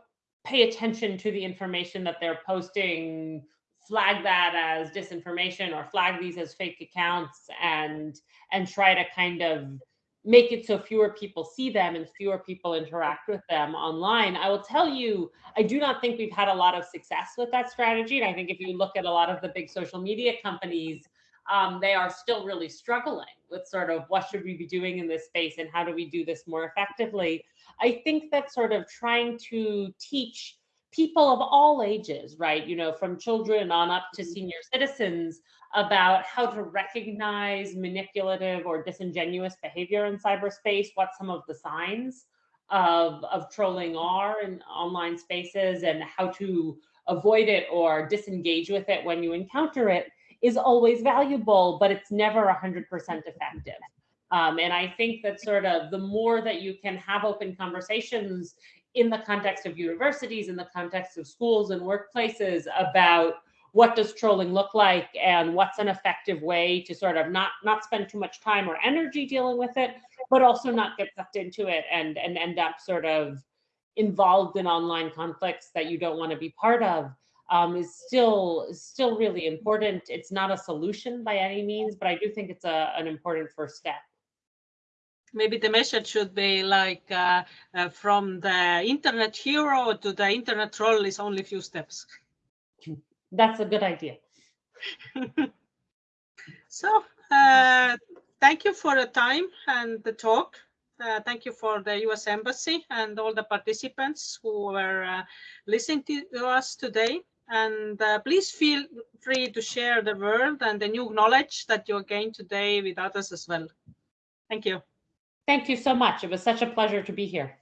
pay attention to the information that they're posting flag that as disinformation or flag these as fake accounts and and try to kind of make it so fewer people see them and fewer people interact with them online. I will tell you, I do not think we've had a lot of success with that strategy. And I think if you look at a lot of the big social media companies, um, they are still really struggling with sort of what should we be doing in this space and how do we do this more effectively. I think that sort of trying to teach people of all ages, right, you know, from children on up to senior citizens about how to recognize manipulative or disingenuous behavior in cyberspace, what some of the signs of, of trolling are in online spaces, and how to avoid it or disengage with it when you encounter it is always valuable, but it's never 100% effective. Um, and I think that sort of the more that you can have open conversations in the context of universities, in the context of schools and workplaces about what does trolling look like and what's an effective way to sort of not not spend too much time or energy dealing with it but also not get sucked into it and and end up sort of involved in online conflicts that you don't want to be part of um, is still still really important. It's not a solution by any means but i do think it's a, an important first step maybe the message should be like uh, uh, from the internet hero to the internet troll is only a few steps that's a good idea. so uh, thank you for the time and the talk. Uh, thank you for the U.S. Embassy and all the participants who were uh, listening to us today. And uh, please feel free to share the world and the new knowledge that you gained today with others as well. Thank you. Thank you so much. It was such a pleasure to be here.